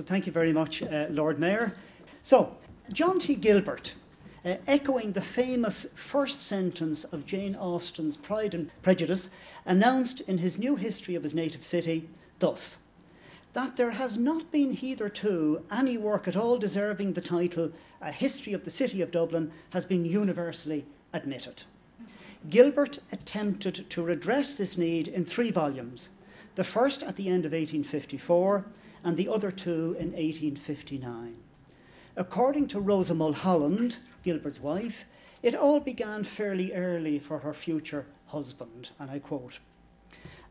So thank you very much, uh, Lord Mayor. So, John T. Gilbert, uh, echoing the famous first sentence of Jane Austen's Pride and Prejudice, announced in his new history of his native city thus that there has not been hitherto any work at all deserving the title A History of the City of Dublin has been universally admitted. Gilbert attempted to redress this need in three volumes, the first at the end of 1854 and the other two in 1859. According to Rosa Mulholland, Gilbert's wife, it all began fairly early for her future husband, and I quote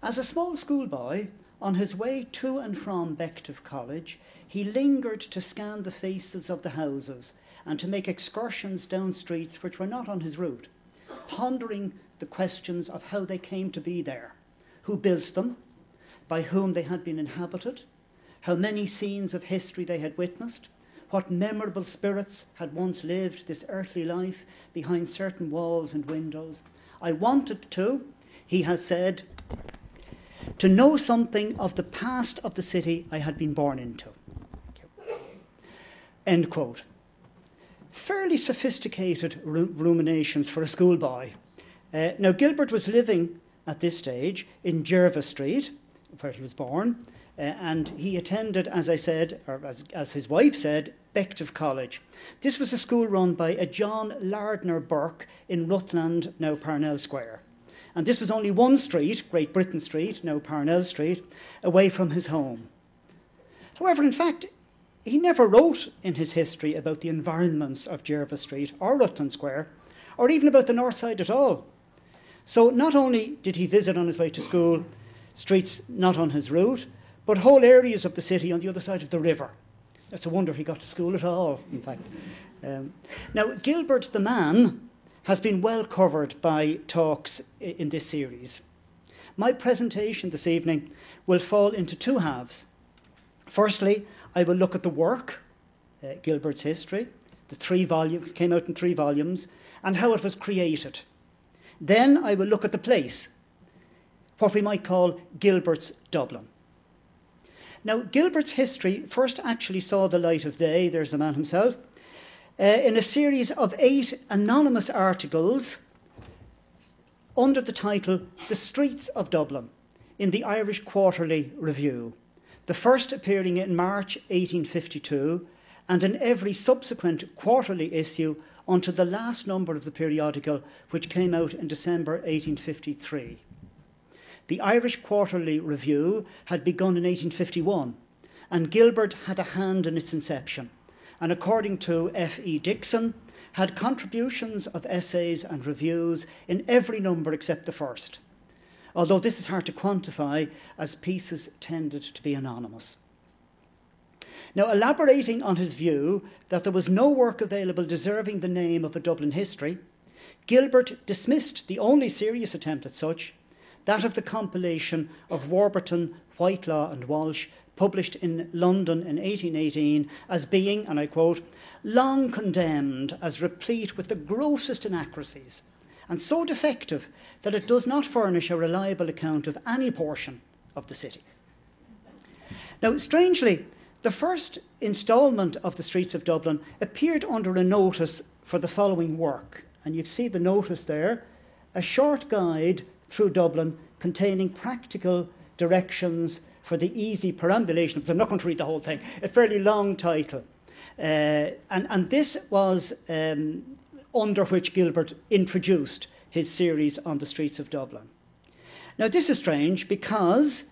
As a small schoolboy, on his way to and from Bective College, he lingered to scan the faces of the houses and to make excursions down streets which were not on his route, pondering the questions of how they came to be there, who built them, by whom they had been inhabited, how many scenes of history they had witnessed, what memorable spirits had once lived this earthly life behind certain walls and windows. I wanted to, he has said, to know something of the past of the city I had been born into. End quote. Fairly sophisticated ruminations for a schoolboy. Uh, now, Gilbert was living at this stage in Jervis Street, where he was born, uh, and he attended, as I said, or as, as his wife said, Bective College. This was a school run by a John Lardner Burke in Rutland, now Parnell Square. And this was only one street, Great Britain Street, now Parnell Street, away from his home. However, in fact, he never wrote in his history about the environments of Jervis Street or Rutland Square, or even about the north side at all. So not only did he visit on his way to school streets not on his route, but whole areas of the city on the other side of the river. It's a wonder he got to school at all, in fact. Um, now, Gilbert the man has been well covered by talks in this series. My presentation this evening will fall into two halves. Firstly, I will look at the work, uh, Gilbert's history, the three volume came out in three volumes, and how it was created. Then I will look at the place, what we might call Gilbert's Dublin. Now, Gilbert's history first actually saw the light of day, there's the man himself, uh, in a series of eight anonymous articles under the title The Streets of Dublin in the Irish Quarterly Review, the first appearing in March 1852 and in every subsequent quarterly issue until the last number of the periodical, which came out in December 1853. The Irish Quarterly Review had begun in 1851, and Gilbert had a hand in its inception, and according to F.E. Dixon, had contributions of essays and reviews in every number except the first, although this is hard to quantify as pieces tended to be anonymous. Now, elaborating on his view that there was no work available deserving the name of a Dublin history, Gilbert dismissed the only serious attempt at such that of the compilation of Warburton, Whitelaw, and Walsh, published in London in 1818, as being, and I quote, long condemned as replete with the grossest inaccuracies, and so defective that it does not furnish a reliable account of any portion of the city. Now, strangely, the first instalment of the Streets of Dublin appeared under a notice for the following work, and you see the notice there a short guide through Dublin containing practical directions for the easy perambulation. So I'm not going to read the whole thing, a fairly long title. Uh, and, and this was um, under which Gilbert introduced his series on the streets of Dublin. Now, this is strange because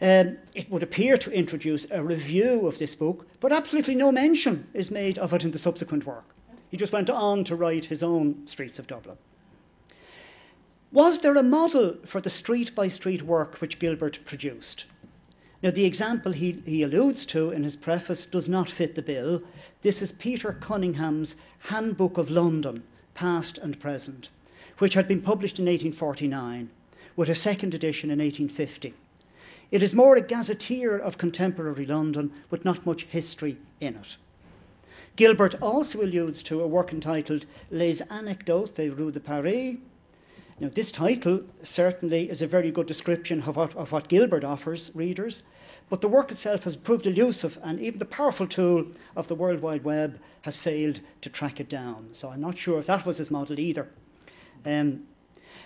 um, it would appear to introduce a review of this book, but absolutely no mention is made of it in the subsequent work. He just went on to write his own Streets of Dublin. Was there a model for the street by street work which Gilbert produced? Now, the example he, he alludes to in his preface does not fit the bill. This is Peter Cunningham's Handbook of London, Past and Present, which had been published in 1849, with a second edition in 1850. It is more a gazetteer of contemporary London, with not much history in it. Gilbert also alludes to a work entitled Les Anecdotes des Rues de Paris, now, this title certainly is a very good description of what, of what Gilbert offers readers, but the work itself has proved elusive, and even the powerful tool of the World Wide Web has failed to track it down. So I'm not sure if that was his model either. Um,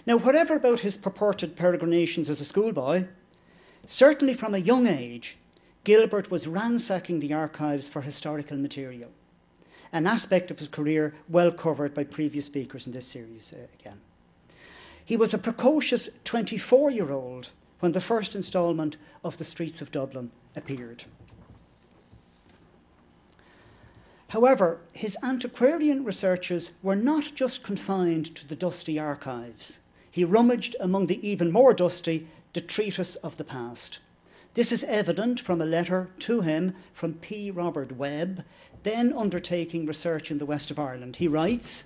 now, whatever about his purported peregrinations as a schoolboy, certainly from a young age, Gilbert was ransacking the archives for historical material, an aspect of his career well covered by previous speakers in this series uh, again. He was a precocious 24 year old when the first instalment of The Streets of Dublin appeared. However, his antiquarian researches were not just confined to the dusty archives. He rummaged among the even more dusty detritus of the past. This is evident from a letter to him from P. Robert Webb, then undertaking research in the west of Ireland. He writes,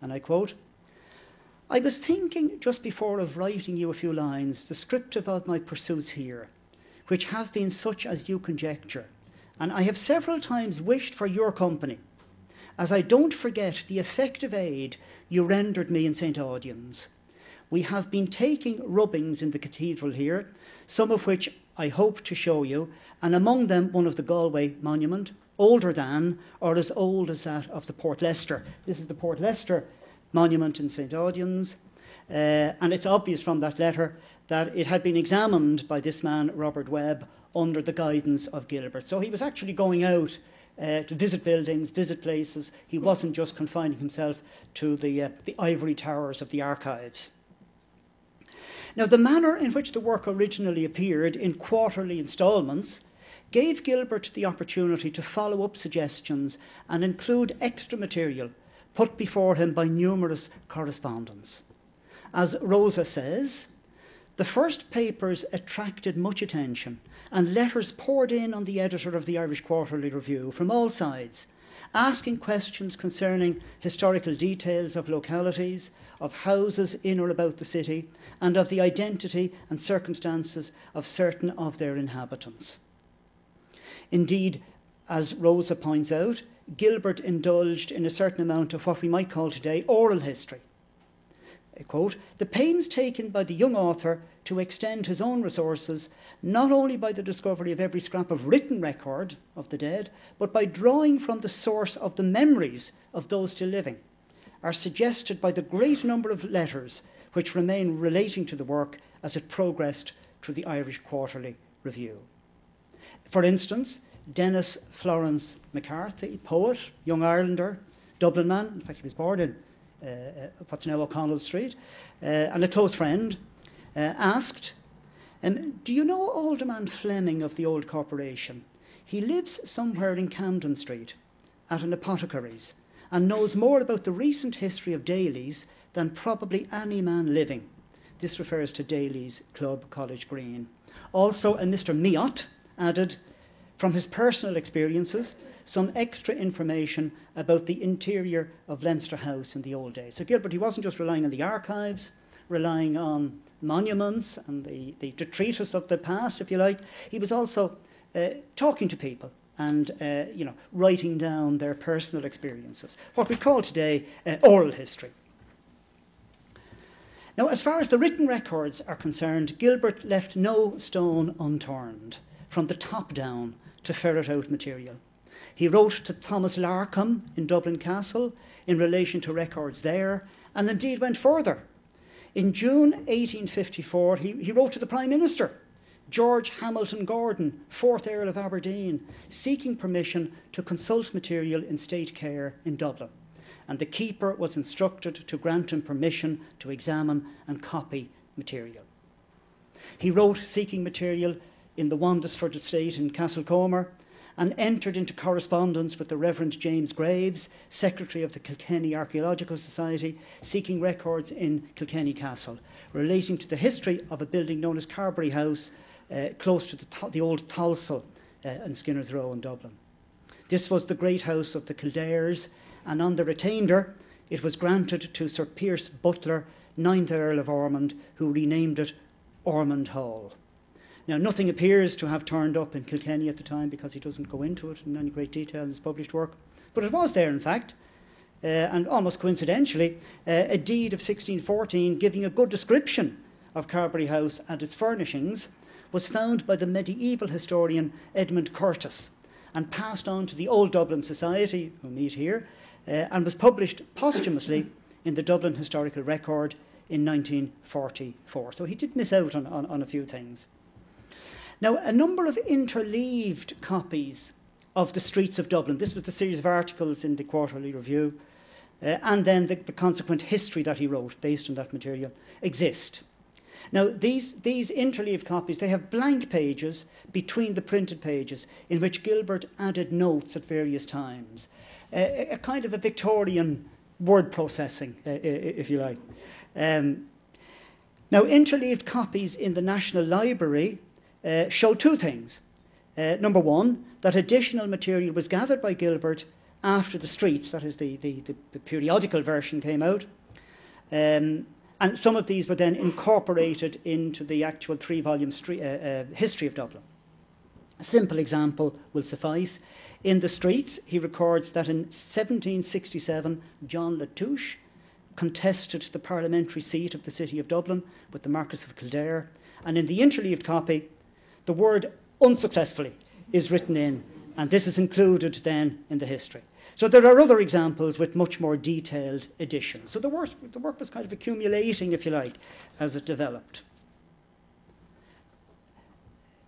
and I quote, I was thinking just before of writing you a few lines descriptive of my pursuits here, which have been such as you conjecture, and I have several times wished for your company, as I don't forget the effective aid you rendered me in St. Audoen's. We have been taking rubbings in the cathedral here, some of which I hope to show you, and among them one of the Galway monument, older than or as old as that of the Portlester. This is the Portlester monument in St. Audoen's. Uh, and it's obvious from that letter that it had been examined by this man, Robert Webb, under the guidance of Gilbert. So he was actually going out uh, to visit buildings, visit places. He wasn't just confining himself to the, uh, the ivory towers of the archives. Now, the manner in which the work originally appeared in quarterly instalments gave Gilbert the opportunity to follow up suggestions and include extra material put before him by numerous correspondents. As Rosa says, the first papers attracted much attention, and letters poured in on the editor of the Irish Quarterly Review from all sides, asking questions concerning historical details of localities, of houses in or about the city, and of the identity and circumstances of certain of their inhabitants. Indeed, as Rosa points out, Gilbert indulged in a certain amount of what we might call today oral history. I quote, the pains taken by the young author to extend his own resources, not only by the discovery of every scrap of written record of the dead, but by drawing from the source of the memories of those still living, are suggested by the great number of letters which remain relating to the work as it progressed through the Irish Quarterly Review. For instance, Denis Florence McCarthy, poet, young Irelander, Dublin man. In fact, he was born in uh, uh, what's now O'Connell Street, uh, and a close friend, uh, asked, um, Do you know Alderman Fleming of the old corporation? He lives somewhere in Camden Street at an apothecary's and knows more about the recent history of Daly's than probably any man living. This refers to Daly's Club, College Green. Also, a Mr. Miot added, from his personal experiences, some extra information about the interior of Leinster House in the old days. So Gilbert, he wasn't just relying on the archives, relying on monuments and the, the detritus of the past, if you like. He was also uh, talking to people and uh, you know, writing down their personal experiences, what we call today uh, oral history. Now, as far as the written records are concerned, Gilbert left no stone unturned, from the top down to ferret out material. He wrote to Thomas Larcom in Dublin Castle in relation to records there, and indeed went further. In June 1854, he, he wrote to the Prime Minister, George Hamilton Gordon, 4th Earl of Aberdeen, seeking permission to consult material in state care in Dublin. And the keeper was instructed to grant him permission to examine and copy material. He wrote seeking material in the Wandesford estate in Castlecomer and entered into correspondence with the Reverend James Graves, Secretary of the Kilkenny Archaeological Society, seeking records in Kilkenny Castle relating to the history of a building known as Carberry House, uh, close to the, the old Tholsel uh, in Skinner's Row in Dublin. This was the great house of the Kildares, and on the retainder, it was granted to Sir Pierce Butler, 9th Earl of Ormond, who renamed it Ormond Hall. Now, nothing appears to have turned up in Kilkenny at the time because he doesn't go into it in any great detail in his published work. But it was there, in fact, uh, and almost coincidentally, uh, a deed of 1614 giving a good description of Carberry House and its furnishings was found by the medieval historian Edmund Curtis and passed on to the Old Dublin Society, who meet here, uh, and was published posthumously in the Dublin Historical Record in 1944. So he did miss out on, on, on a few things. Now, a number of interleaved copies of the streets of Dublin, this was the series of articles in the Quarterly Review, uh, and then the, the consequent history that he wrote based on that material, exist. Now, these, these interleaved copies, they have blank pages between the printed pages in which Gilbert added notes at various times. Uh, a kind of a Victorian word processing, uh, if you like. Um, now, interleaved copies in the National Library uh, show two things. Uh, number one, that additional material was gathered by Gilbert after the streets, that is, the, the, the, the periodical version came out. Um, and some of these were then incorporated into the actual three volume uh, uh, history of Dublin. A simple example will suffice. In the streets, he records that in 1767, John Latouche contested the parliamentary seat of the city of Dublin with the Marquess of Kildare. And in the interleaved copy, the word unsuccessfully is written in, and this is included then in the history. So there are other examples with much more detailed additions. So the work, the work was kind of accumulating, if you like, as it developed.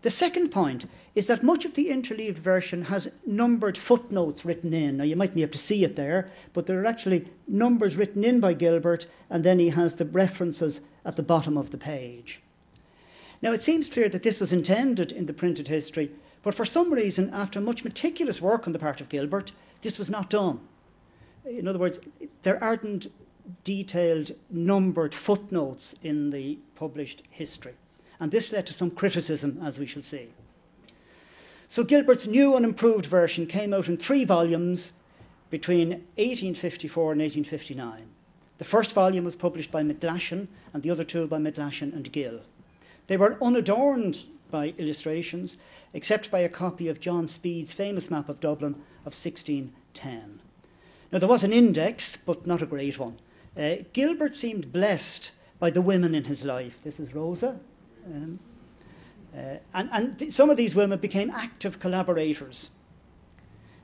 The second point is that much of the interleaved version has numbered footnotes written in. Now, you might be able to see it there, but there are actually numbers written in by Gilbert, and then he has the references at the bottom of the page. Now, it seems clear that this was intended in the printed history, but for some reason, after much meticulous work on the part of Gilbert, this was not done. In other words, there aren't detailed numbered footnotes in the published history. And this led to some criticism, as we shall see. So Gilbert's new and improved version came out in three volumes between 1854 and 1859. The first volume was published by McGlashan and the other two by McGlashan and Gill. They were unadorned by illustrations, except by a copy of John Speed's famous map of Dublin of 1610. Now, there was an index, but not a great one. Uh, Gilbert seemed blessed by the women in his life. This is Rosa. Um, uh, and and some of these women became active collaborators.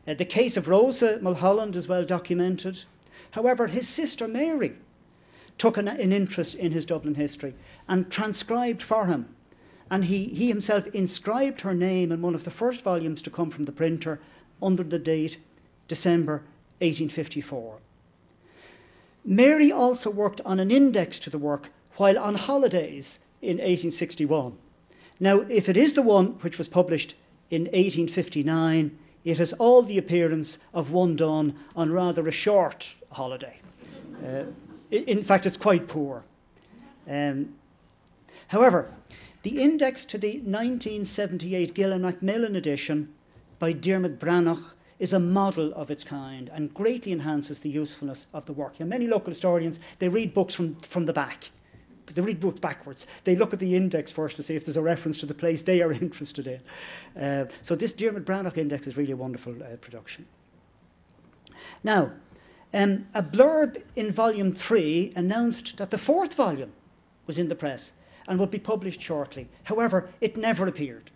Uh, the case of Rosa Mulholland is well documented. However, his sister Mary took an, an interest in his Dublin history and transcribed for him and he, he himself inscribed her name in one of the first volumes to come from the printer under the date December 1854. Mary also worked on an index to the work while on holidays in 1861. Now, if it is the one which was published in 1859, it has all the appearance of one done on rather a short holiday. Uh, in fact, it's quite poor. Um, however, the index to the 1978 Gill and Macmillan edition by Diarmuid Breathnach is a model of its kind and greatly enhances the usefulness of the work. Know, many local historians, they read books from, from the back. They read books backwards. They look at the index first to see if there's a reference to the place they are interested in. Uh, so this Diarmuid Breathnach index is really a wonderful uh, production. Now, um, a blurb in volume three announced that the fourth volume was in the press and would be published shortly. However, it never appeared.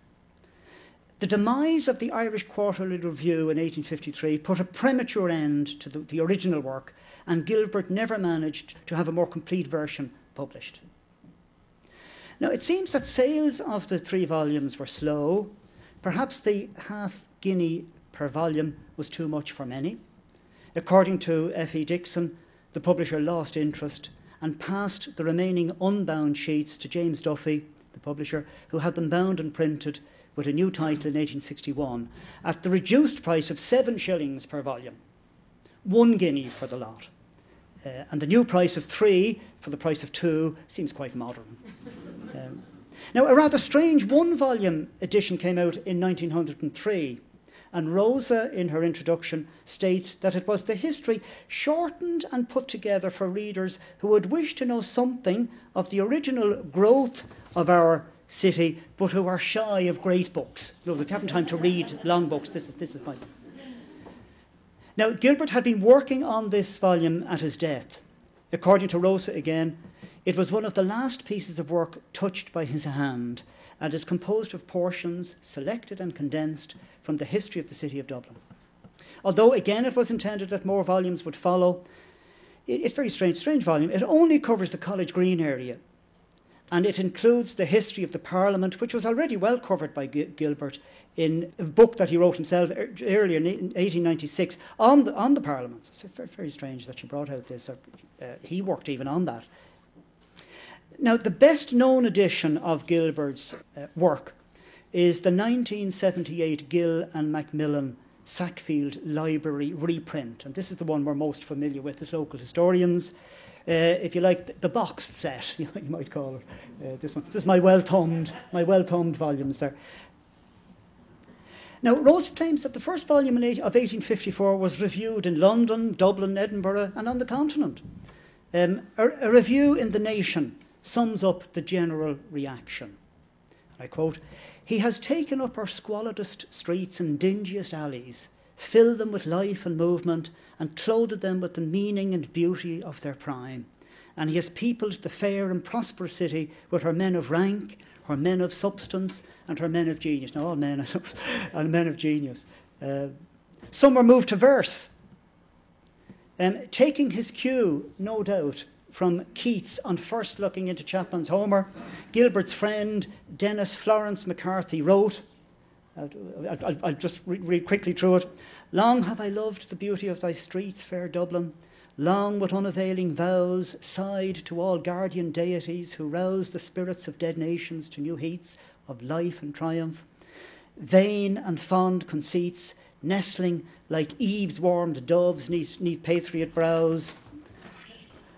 The demise of the Irish Quarterly Review in 1853 put a premature end to the, the original work, and Gilbert never managed to have a more complete version published. Now, it seems that sales of the three volumes were slow. Perhaps the half guinea per volume was too much for many. According to F.E. Dixon, the publisher lost interest and passed the remaining unbound sheets to James Duffy, the publisher, who had them bound and printed with a new title in 1861 at the reduced price of seven shillings per volume, one guinea for the lot. Uh, and the new price of three for the price of two seems quite modern. Um, now, a rather strange one volume edition came out in 1903 and Rosa, in her introduction, states that it was the history shortened and put together for readers who would wish to know something of the original growth of our city, but who are shy of great books. Know, if you haven't time to read long books, this is, this is my. Now, Gilbert had been working on this volume at his death. According to Rosa again, it was one of the last pieces of work touched by his hand, and is composed of portions selected and condensed from the history of the city of Dublin. Although, again, it was intended that more volumes would follow, it's very strange, strange volume. It only covers the College Green area, and it includes the history of the Parliament, which was already well covered by Gilbert in a book that he wrote himself earlier in 1896 on the, on the Parliament. It's very, very strange that you brought out this. Or, uh, he worked even on that. Now, the best known edition of Gilbert's uh, work is the 1978 Gill and Macmillan Sackfield Library reprint. And this is the one we're most familiar with as local historians. Uh, if you like, the, boxed set, you, might call it. Uh, this one. This is my well-thumbed, my well-thumbed volumes there. Now, Rose claims that the first volume of 1854 was reviewed in London, Dublin, Edinburgh, and on the continent. Um, a, a review in The Nation sums up the general reaction. I quote, He has taken up our squalidest streets and dingiest alleys, filled them with life and movement, and clothed them with the meaning and beauty of their prime. And he has peopled the fair and prosperous city with her men of rank, her men of substance, and her men of genius. Now, all men and men of genius. Uh, some were moved to verse. Um, taking his cue, no doubt, from Keats on first looking into Chapman's Homer, Gilbert's friend Denis Florence McCarthy wrote, I'll, I'll, I'll just read quickly through it. Long have I loved the beauty of thy streets, fair Dublin, long with unavailing vows sighed to all guardian deities who rouse the spirits of dead nations to new heats of life and triumph. Vain and fond conceits, nestling like Eve's warmed doves neath, neath patriot brows.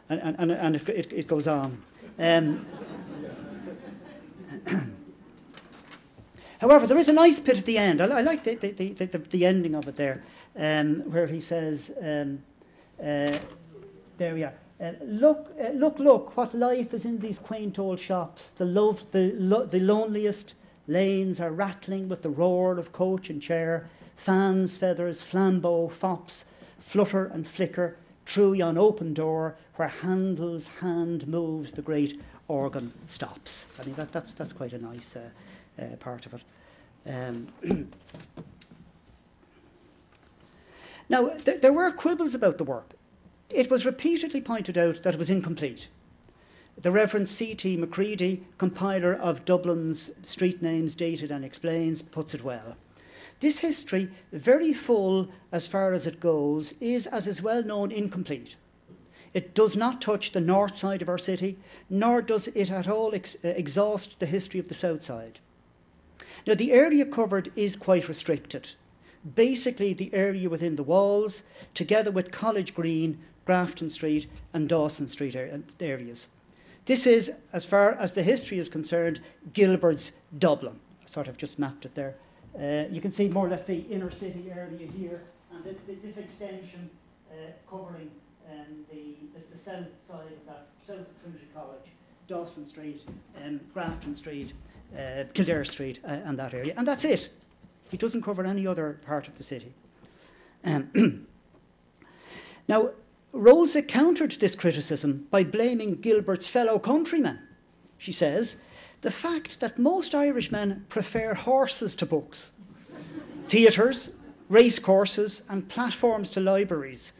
And, and, and it, it, it goes on. Um, However, there is a nice bit at the end. I, I like the, the, the, the, ending of it there, um, where he says, um, uh, there we are. Uh, look, uh, look, look, what life is in these quaint old shops. The, love, the, lo- the loneliest lanes are rattling with the roar of coach and chair. Fans, feathers, flambeaux, fops flutter and flicker through yon open door where Handel's hand moves, the great organ stops. I mean, that, that's, that's quite a nice uh, uh, part of it. Um, now, th- there were quibbles about the work. It was repeatedly pointed out that it was incomplete. The Reverend C.T. McCready, compiler of Dublin's street names dated and explains, puts it well. This history, very full as far as it goes, is, as is well known, incomplete. It does not touch the north side of our city, nor does it at all ex- uh, exhaust the history of the south side. Now, the area covered is quite restricted. Basically, the area within the walls, together with College Green, Grafton Street, and Dawson Street areas. This is, as far as the history is concerned, Gilbert's Dublin. I sort of just mapped it there. Uh, you can see more or less the inner city area here, and this extension uh, covering um, the, the, the, south side of that, south of Trinity College, Dawson Street, um, Grafton Street, uh, Kildare Street, uh, and that area. And that's it. He doesn't cover any other part of the city. Um, now, Rosa countered this criticism by blaming Gilbert's fellow countrymen. She says, the fact that most Irishmen prefer horses to books, theatres, racecourses, and platforms to libraries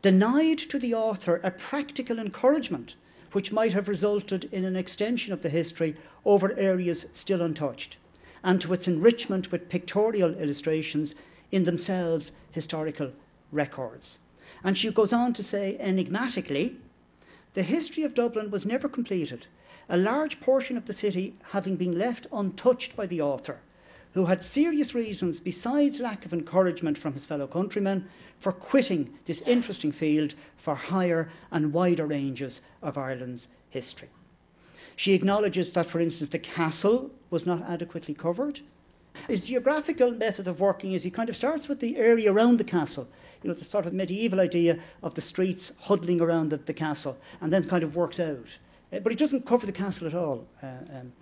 denied to the author a practical encouragement which might have resulted in an extension of the history over areas still untouched, and to its enrichment with pictorial illustrations in themselves historical records. And she goes on to say enigmatically the history of Dublin was never completed, a large portion of the city having been left untouched by the author, who had serious reasons, besides lack of encouragement from his fellow countrymen, for quitting this interesting field for higher and wider ranges of Ireland's history. She acknowledges that, for instance, the castle was not adequately covered, his geographical method of working is he kind of starts with the area around the castle, you know, the sort of medieval idea of the streets huddling around the, the castle, and then kind of works out. Uh, but he doesn't cover the castle at all. Uh, um,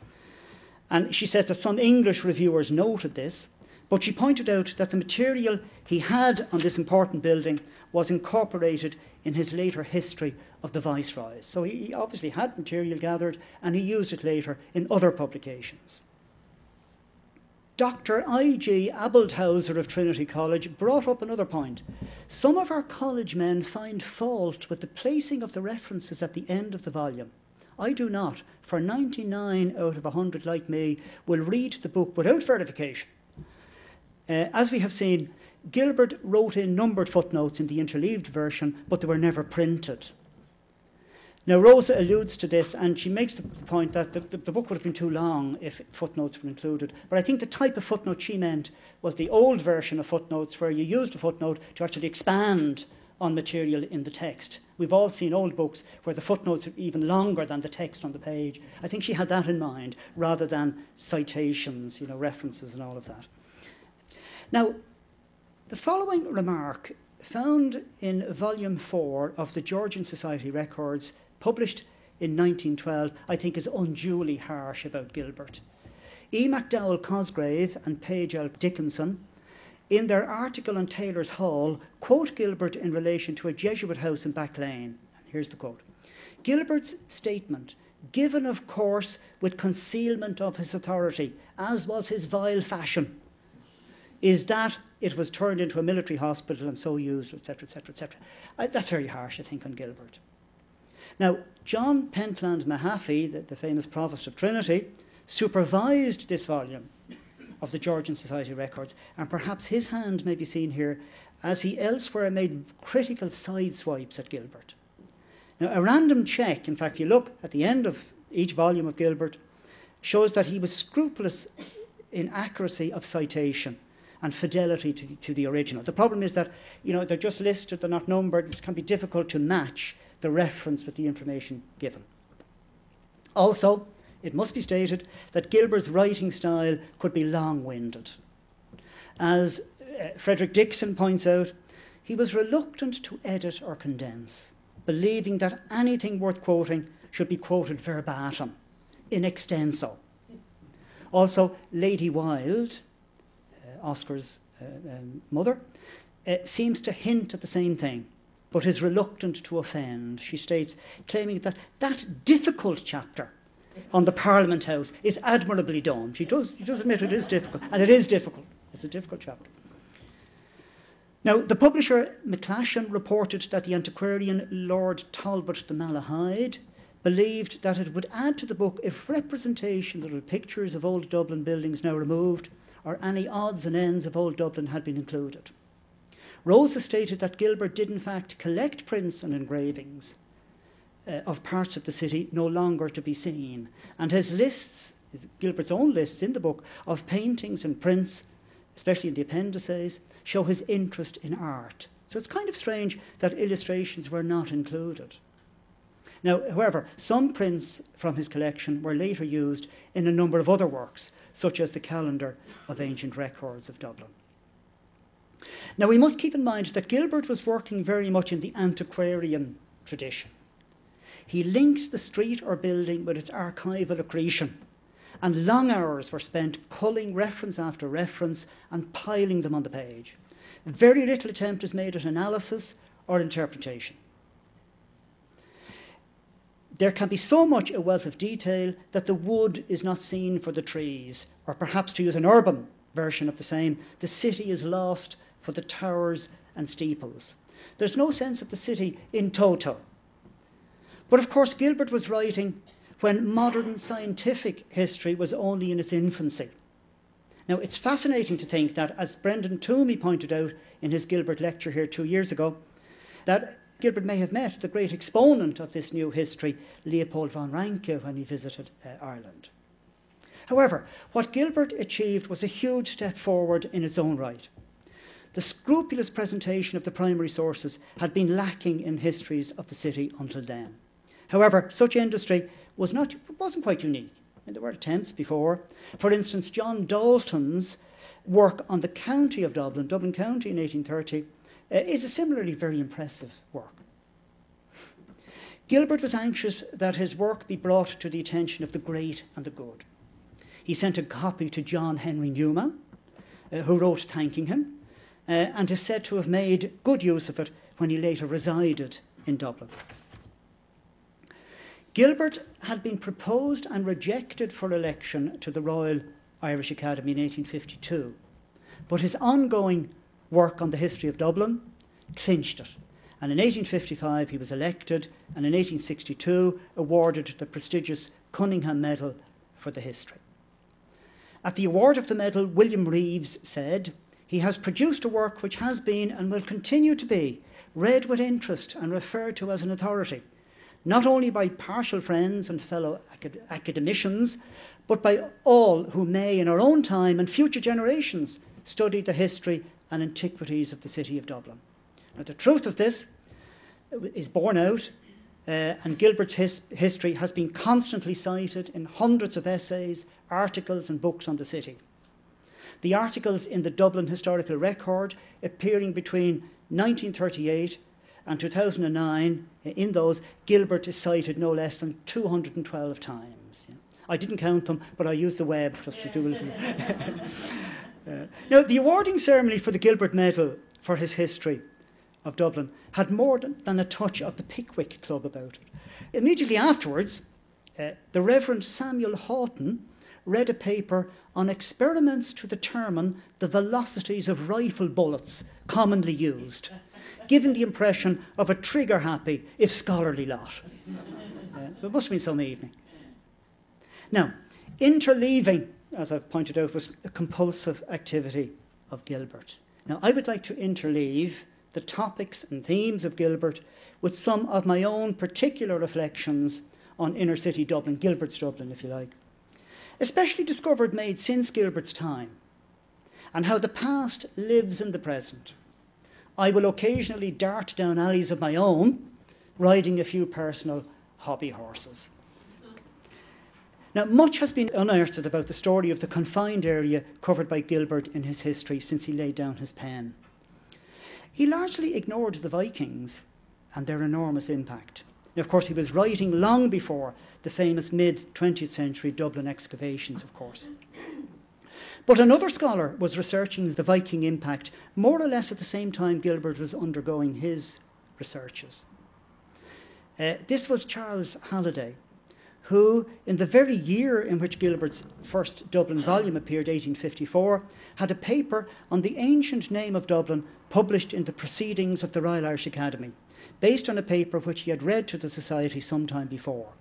and she says that some English reviewers noted this, but she pointed out that the material he had on this important building was incorporated in his later history of the viceroys. So he obviously had material gathered and he used it later in other publications. Dr. I.G. Abelthauser of Trinity College brought up another point. Some of our college men find fault with the placing of the references at the end of the volume. I do not, for 99 out of 100 like me will read the book without verification. Uh, as we have seen, Gilbert wrote in numbered footnotes in the interleaved version, but they were never printed. Now, Rosa alludes to this and she makes the point that the, the, the, book would have been too long if footnotes were included. But I think the type of footnote she meant was the old version of footnotes where you used a footnote to actually expand on material in the text. We've all seen old books where the footnotes are even longer than the text on the page. I think she had that in mind rather than citations, you know, references and all of that. Now, the following remark found in volume 4 of the Georgian Society records published in 1912, I think is unduly harsh about Gilbert. E. MacDowell Cosgrave and Page L. Dickinson, in their article on Tailors' Hall, quote Gilbert in relation to a Jesuit house in Back Lane. Here's the quote Gilbert's statement, given of course with concealment of his authority, as was his vile fashion, is that it was turned into a military hospital and so used, etc., etc., etc. That's very harsh, I think, on Gilbert. Now, John Pentland Mahaffy, the, the famous provost of Trinity, supervised this volume of the Georgian Society records, and perhaps his hand may be seen here as he elsewhere made critical side swipes at Gilbert. Now, a random check, in fact, you look at the end of each volume of Gilbert, shows that he was scrupulous in accuracy of citation and fidelity to the, to the original. The problem is that you know they're just listed, they're not numbered. It can be difficult to match the reference with the information given. Also, it must be stated that Gilbert's writing style could be long winded. As uh, Frederick Dixon points out, he was reluctant to edit or condense, believing that anything worth quoting should be quoted verbatim, in extenso. Also, Lady Wilde, uh, Oscar's uh, um, mother, uh, seems to hint at the same thing but is reluctant to offend. She states, claiming that that difficult chapter on the Parliament House is admirably done. She does, she does admit it is difficult, and it is difficult. It's a difficult chapter. Now, the publisher McGlashan reported that the antiquarian Lord Talbot de Malahide believed that it would add to the book if representations or pictures of old Dublin buildings now removed or any odds and ends of old Dublin had been included. Rosa stated that Gilbert did, in fact, collect prints and engravings uh, of parts of the city no longer to be seen. And his lists, Gilbert's own lists in the book, of paintings and prints, especially in the appendices, show his interest in art. So it's kind of strange that illustrations were not included. Now, however, some prints from his collection were later used in a number of other works, such as the Calendar of Ancient Records of Dublin. Now, we must keep in mind that Gilbert was working very much in the antiquarian tradition. He links the street or building with its archival accretion, and long hours were spent culling reference after reference and piling them on the page. Very little attempt is made at analysis or interpretation. There can be so much a wealth of detail that the wood is not seen for the trees, or perhaps to use an urban version of the same, the city is lost for the towers and steeples. There's no sense of the city in toto. But of course, Gilbert was writing when modern scientific history was only in its infancy. Now, it's fascinating to think that, as Brendan Twomey pointed out in his Gilbert lecture here two years ago, that Gilbert may have met the great exponent of this new history, Leopold von Ranke, when he visited uh, Ireland. However, what Gilbert achieved was a huge step forward in its own right. The scrupulous presentation of the primary sources had been lacking in histories of the city until then. However, such industry was not, wasn't quite unique. I mean, there were attempts before. For instance, John Dalton's work on the county of Dublin, Dublin County in 1830, uh, is a similarly very impressive work. Gilbert was anxious that his work be brought to the attention of the great and the good. He sent a copy to John Henry Newman, uh, who wrote thanking him uh, and is said to have made good use of it when he later resided in Dublin. Gilbert had been proposed and rejected for election to the Royal Irish Academy in 1852. But his ongoing work on the history of Dublin clinched it. And in 1855 he was elected, and in 1862 awarded the prestigious Cunningham Medal for the history. At the award of the medal, William Reeves said, He has produced a work which has been and will continue to be read with interest and referred to as an authority, not only by partial friends and fellow acad- academicians, but by all who may, in our own time and future generations, study the history and antiquities of the city of Dublin. Now, the truth of this is borne out, uh, and Gilbert's his- history has been constantly cited in hundreds of essays, articles, and books on the city. The articles in the Dublin Historical Record, appearing between 1938 and 2009, in those, Gilbert is cited no less than 212 times. I didn't count them, but I used the web just to do a little. uh, now, the awarding ceremony for the Gilbert Medal for his history of Dublin had more than a touch of the Pickwick Club about it. Immediately afterwards, uh, the Reverend Samuel Haughton read a paper on experiments to determine the velocities of rifle bullets commonly used, giving the impression of a trigger happy, if scholarly lot. So it must have been some evening. Now, interleaving, as I've pointed out, was a compulsive activity of Gilbert. Now, I would like to interleave the topics and themes of Gilbert with some of my own particular reflections on inner city Dublin, Gilbert's Dublin, if you like especially discovered made since Gilbert's time, and how the past lives in the present. I will occasionally dart down alleys of my own, riding a few personal hobby horses. Now, much has been unearthed about the story of the confined area covered by Gilbert in his history since he laid down his pen. He largely ignored the Vikings and their enormous impact. Now, of course, he was writing long before the famous mid 20th century Dublin excavations, of course. But another scholar was researching the Viking impact more or less at the same time Gilbert was undergoing his researches. Uh, this was Charles Halliday, who, in the very year in which Gilbert's first Dublin volume appeared, 1854, had a paper on the ancient name of Dublin published in the Proceedings of the Royal Irish Academy, based on a paper which he had read to the Society some time before.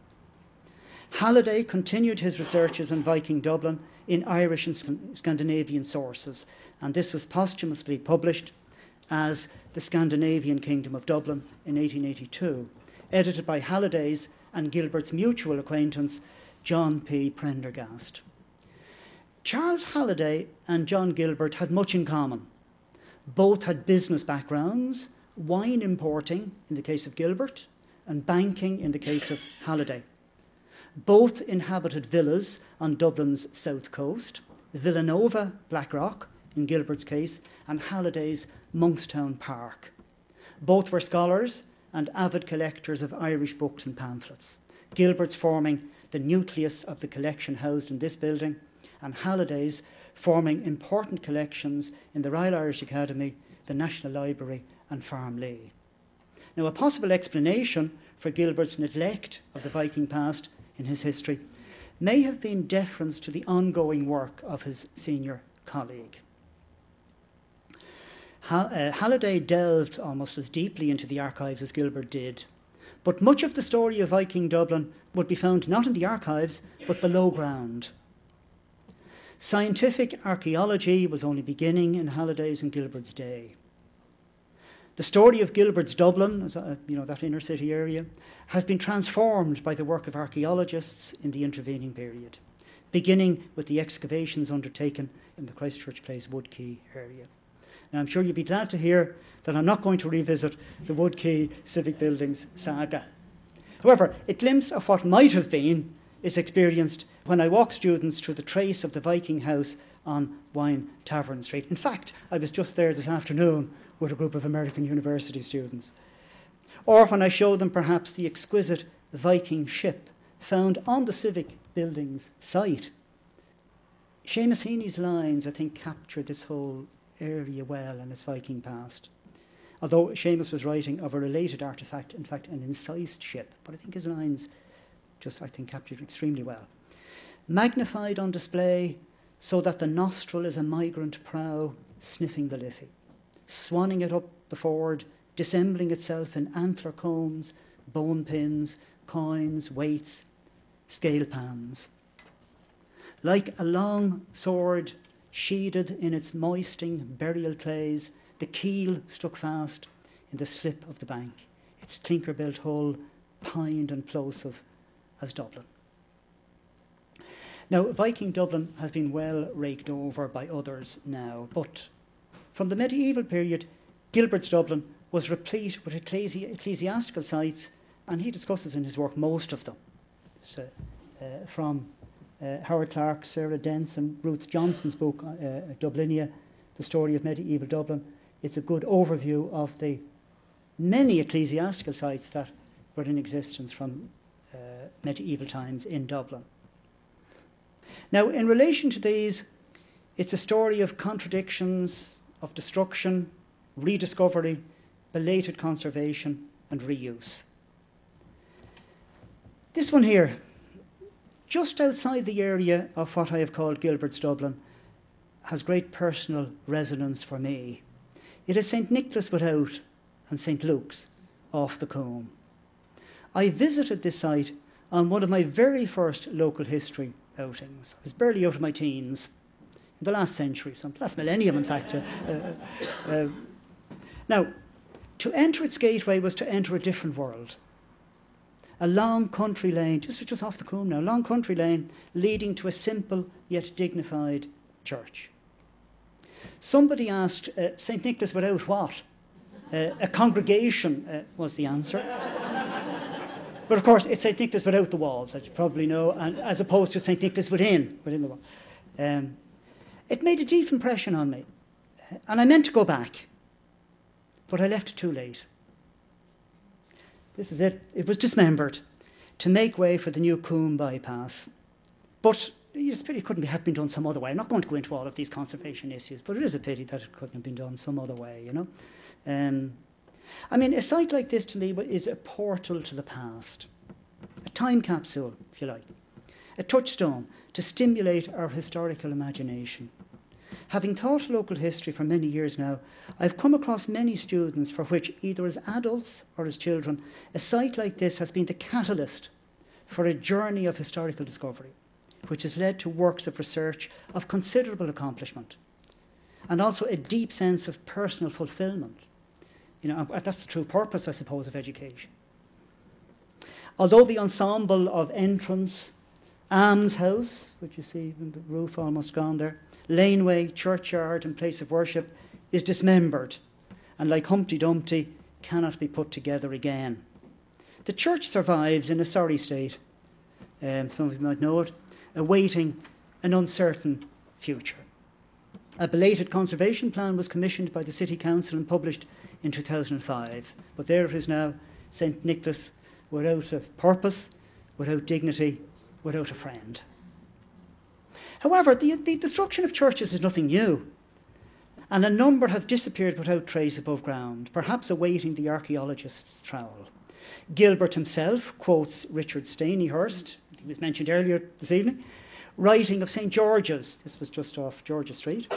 Halliday continued his researches on Viking Dublin in Irish and Scandinavian sources, and this was posthumously published as The Scandinavian Kingdom of Dublin in 1882, edited by Halliday's and Gilbert's mutual acquaintance, John P. Prendergast. Charles Halliday and John Gilbert had much in common. Both had business backgrounds, wine importing in the case of Gilbert, and banking in the case of Halliday. Both inhabited villas on Dublin's south coast, Villanova, Blackrock, in Gilbert's case, and Halliday's Monkstown Park. Both were scholars and avid collectors of Irish books and pamphlets. Gilbert's forming the nucleus of the collection housed in this building, and Halliday's forming important collections in the Royal Irish Academy, the National Library, and Farmleigh. Now, a possible explanation for Gilbert's neglect of the Viking past in his history may have been deference to the ongoing work of his senior colleague. Uh, Halliday delved almost as deeply into the archives as Gilbert did, but much of the story of Viking Dublin would be found not in the archives, but below ground. Scientific archaeology was only beginning in Halliday's and Gilbert's day. The story of Gilbert's Dublin, uh, you know, that inner city area, has been transformed by the work of archaeologists in the intervening period, beginning with the excavations undertaken in the Christchurch Place Wood Quay area. Now, I'm sure you'd be glad to hear that I'm not going to revisit the Wood Quay Civic Buildings saga. However, a glimpse of what might have been is experienced when I walk students through the trace of the Viking house on Wine Tavern Street. In fact, I was just there this afternoon with a group of American university students. Or when I show them perhaps the exquisite Viking ship found on the Civic Buildings site. Seamus Heaney's lines, I think, capture this whole area well and its Viking past. Although Seamus was writing of a related artifact, in fact, an incised ship, but I think his lines just, I think, captured extremely well. Magnified on display, so that the nostril is a migrant prow sniffing the liffey, swanning it up the ford, dissembling itself in antler combs, bone pins, coins, weights, scale pans. Like a long sword sheathed in its moisting burial clays, the keel stuck fast in the slip of the bank, its clinker built hull pined and plosive as Dublin. Now, Viking Dublin has been well raked over by others now, but from the medieval period, Gilbert's Dublin was replete with ecclesi- ecclesiastical sites, and he discusses in his work most of them. So, uh, from uh, Howard Clarke, Sarah Dents, and Ruth Johnson's book, uh, Dublinia, The Story of Medieval Dublin, it's a good overview of the many ecclesiastical sites that were in existence from uh, medieval times in Dublin. Now, in relation to these, it's a story of contradictions, of destruction, rediscovery, belated conservation, and reuse. This one here, just outside the area of what I have called Gilbert's Dublin, has great personal resonance for me. It is St. Nicholas Without and St. Luke's off the Coombe. I visited this site on one of my very first local history outings. I was barely out of my teens, in the last century, some last millennium, in fact. Uh, uh, uh, now, to enter its gateway was to enter a different world. A long country lane, just, just off the Coombe now, long country lane leading to a simple yet dignified church. Somebody asked, uh, St. Nicholas without what? Uh, a congregation uh, was the answer. but of course, it's St. Nicholas without the walls, as you probably know, and, as opposed to St. Nicholas within, within the wall. Um, it made a deep impression on me, and I meant to go back, but I left it too late. This is it. It was dismembered to make way for the new Coombe bypass. But it's a pity it couldn't have been done some other way. I'm not going to go into all of these conservation issues, but it is a pity that it couldn't have been done some other way, you know. Um, I mean, a site like this to me is a portal to the past, a time capsule, if you like, a touchstone to stimulate our historical imagination. Having taught local history for many years now, I've come across many students for which, either as adults or as children, a site like this has been the catalyst for a journey of historical discovery, which has led to works of research of considerable accomplishment and also a deep sense of personal fulfillment. You know, that's the true purpose, I suppose, of education. Although the ensemble of entrance, almshouse, which you see the roof almost gone there, laneway, churchyard, and place of worship is dismembered, and like Humpty Dumpty, cannot be put together again. The church survives in a sorry state, um, some of you might know it, awaiting an uncertain future. A belated conservation plan was commissioned by the City Council and published in 2005, but there it is now, St Nicholas, without a purpose, without dignity, without a friend. However, the, the destruction of churches is nothing new, and a number have disappeared without trace above ground, perhaps awaiting the archaeologist's trowel. Gilbert himself quotes Richard Stanihurst, he was mentioned earlier this evening, writing of St. George's, this was just off Georgia Street,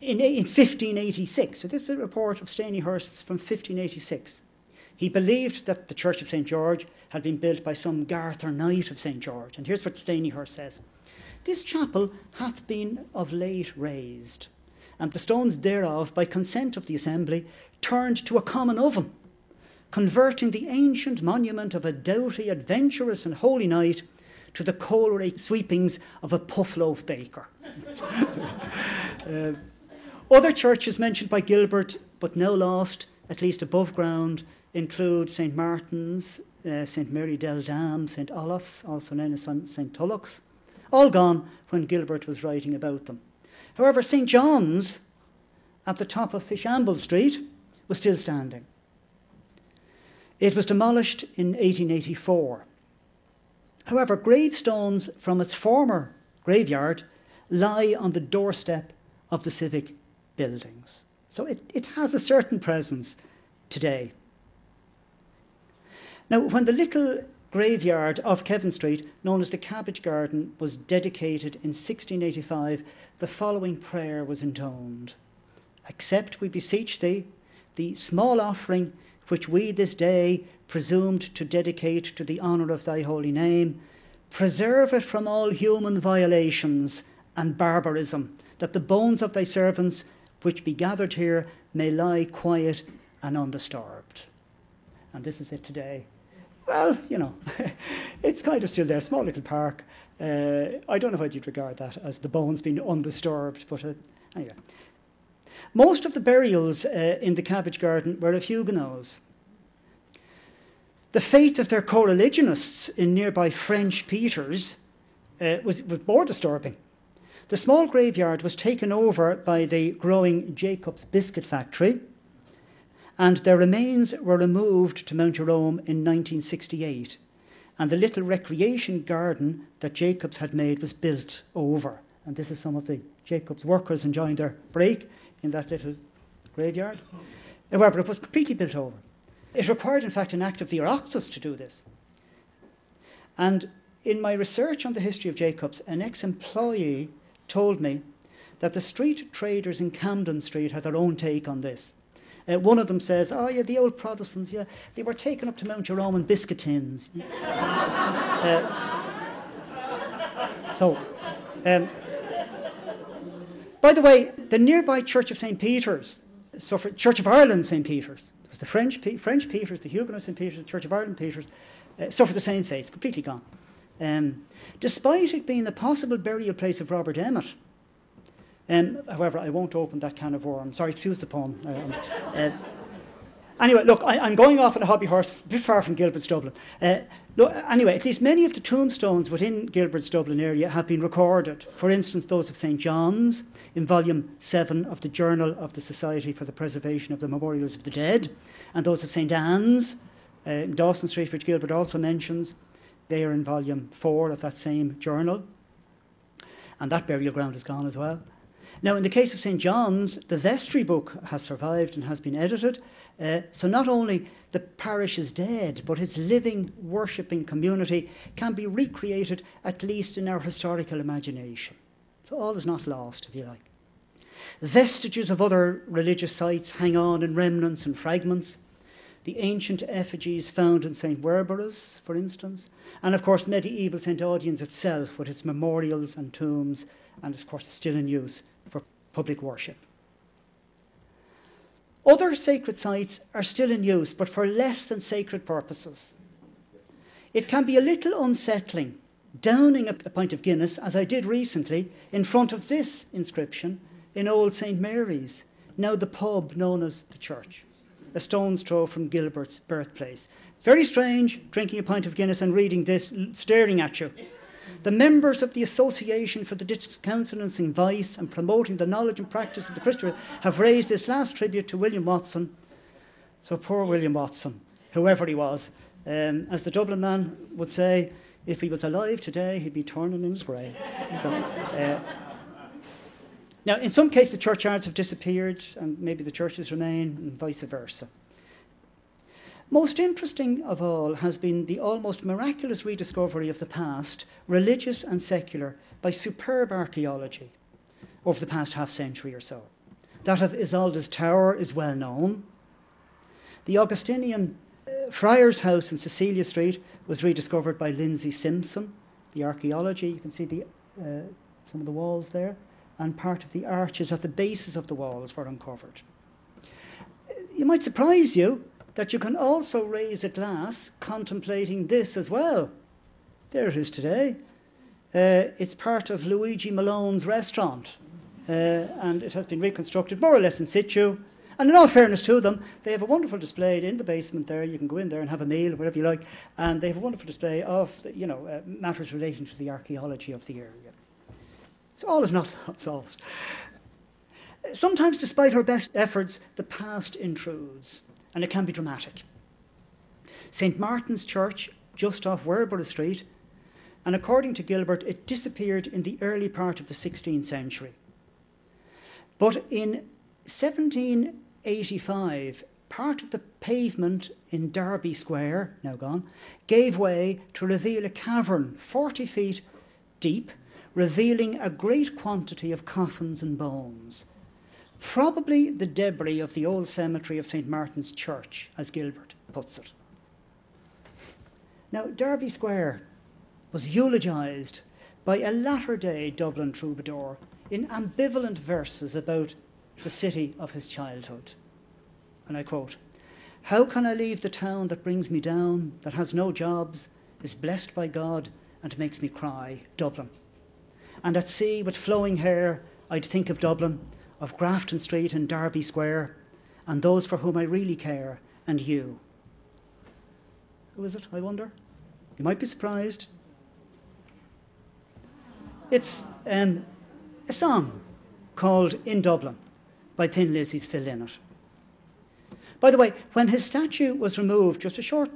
in, in 1586. So this is a report of Stanihurst's from 1586. He believed that the Church of St. George had been built by some Garth or Knight of St. George. And here's what Stanihurst says This chapel hath been of late raised, and the stones thereof, by consent of the assembly, turned to a common oven, converting the ancient monument of a doughty, adventurous, and holy knight to the coal sweepings of a puff loaf baker. uh, other churches mentioned by Gilbert, but now lost, at least above ground, include St. Martin's, uh, St. Mary del Dam, St. Olaf's, also known as St. Tulloch's, all gone when Gilbert was writing about them. However, St. John's, at the top of Fishamble Street, was still standing. It was demolished in 1884. However, gravestones from its former graveyard lie on the doorstep of the civic buildings. So it, it has a certain presence today. Now, when the little graveyard of Kevin Street, known as the Cabbage Garden, was dedicated in 1685. The following prayer was intoned Accept, we beseech thee, the small offering which we this day presumed to dedicate to the honour of thy holy name. Preserve it from all human violations and barbarism, that the bones of thy servants, which be gathered here, may lie quiet and undisturbed. And this is it today. Well, you know, it's kind of still there, small little park. Uh, I don't know how you'd regard that as the bones being undisturbed, but uh, anyway. Most of the burials uh, in the cabbage garden were of Huguenots. The fate of their co religionists in nearby French Peters uh, was, was more disturbing. The small graveyard was taken over by the growing Jacob's Biscuit Factory, and their remains were removed to Mount Jerome in 1968. And the little recreation garden that Jacobs had made was built over. And this is some of the Jacobs workers enjoying their break in that little graveyard. However, it was completely built over. It required, in fact, an act of the Oireachtas to do this. And in my research on the history of Jacobs, an ex employee told me that the street traders in Camden Street had their own take on this. Uh, one of them says, Oh, yeah, the old Protestants, yeah, they were taken up to Mount Jerome in biscuit tins. uh, so, um, by the way, the nearby Church of St. Peter's, suffered, Church of Ireland St. Peter's, it was the French, French Peters, the Huguenot St. Peter's, the Church of Ireland Peters, uh, suffered the same fate, completely gone. Um, despite it being the possible burial place of Robert Emmet, um, however, I won't open that can of worms. Sorry, excuse the pun. Uh, uh, anyway, look, I, am going off on a hobby horse, a bit far from Gilbert's Dublin. Uh, look, anyway, at least many of the tombstones within Gilbert's Dublin area have been recorded. For instance, those of St John's in volume 7 of the Journal of the Society for the Preservation of the Memorials of the Dead, and those of St Anne's uh, in Dawson Street, which Gilbert also mentions. They are in volume 4 of that same journal. And that burial ground is gone as well. Now, in the case of St. John's, the vestry book has survived and has been edited. Uh, so not only the parish is dead, but its living, worshipping community can be recreated, at least in our historical imagination. So all is not lost, if you like. Vestiges of other religious sites hang on in remnants and fragments. The ancient effigies found in St. Werburgh's, for instance, and of course medieval St. Audoen's itself with its memorials and tombs, and of course still in use for public worship. Other sacred sites are still in use, but for less than sacred purposes. It can be a little unsettling downing a, pint of Guinness, as I did recently, in front of this inscription in Old St. Mary's, now the pub known as the church, a stone's throw from Gilbert's birthplace. Very strange, drinking a pint of Guinness and reading this, staring at you. The members of the Association for the Discountenancing Vice and Promoting the Knowledge and Practice of the Christian have raised this last tribute to William Watson. So poor William Watson, whoever he was. Um, as the Dublin man would say, if he was alive today, he'd be turning in his grave. So, uh, now, in some cases, the churchyards have disappeared, and maybe the churches remain, and vice versa. Most interesting of all has been the almost miraculous rediscovery of the past, religious and secular, by superb archaeology over the past half century or so. That of Isolde's Tower is well known. The Augustinian uh, Friar's House in Cecilia Street was rediscovered by Linzi Simpson. The archaeology, you can see the, uh, some of the walls there, and part of the arches at the bases of the walls were uncovered. It might surprise you that you can also raise a glass contemplating this as well. There it is today. Uh, it's part of Luigi Malone's restaurant, uh, and it has been reconstructed more or less in situ. And in all fairness to them, they have a wonderful display in the basement there. You can go in there and have a meal, whatever you like. And they have a wonderful display of, you know, uh, matters relating to the archaeology of the area. So all is not lost. Sometimes, despite our best efforts, the past intrudes and it can be dramatic. St. Martin's Church, just off Werburgh Street, and according to Gilbert, it disappeared in the early part of the 16th century. But in 1785, part of the pavement in Derby Square, now gone, gave way to reveal a cavern 40 feet deep, revealing a great quantity of coffins and bones. Probably the debris of the old cemetery of St. Martin's Church, as Gilbert puts it. Now, Derby Square was eulogised by a latter day Dublin troubadour in ambivalent verses about the city of his childhood. And I quote How can I leave the town that brings me down, that has no jobs, is blessed by God, and makes me cry, Dublin? And at sea, with flowing hair, I'd think of Dublin, of Grafton Street and Derby Square, and those for whom I really care, and you. Who is it, I wonder? You might be surprised. It's um, a song called In Dublin by Thin Lizzy's Phil Lynott. By the way, when his statue was removed just a short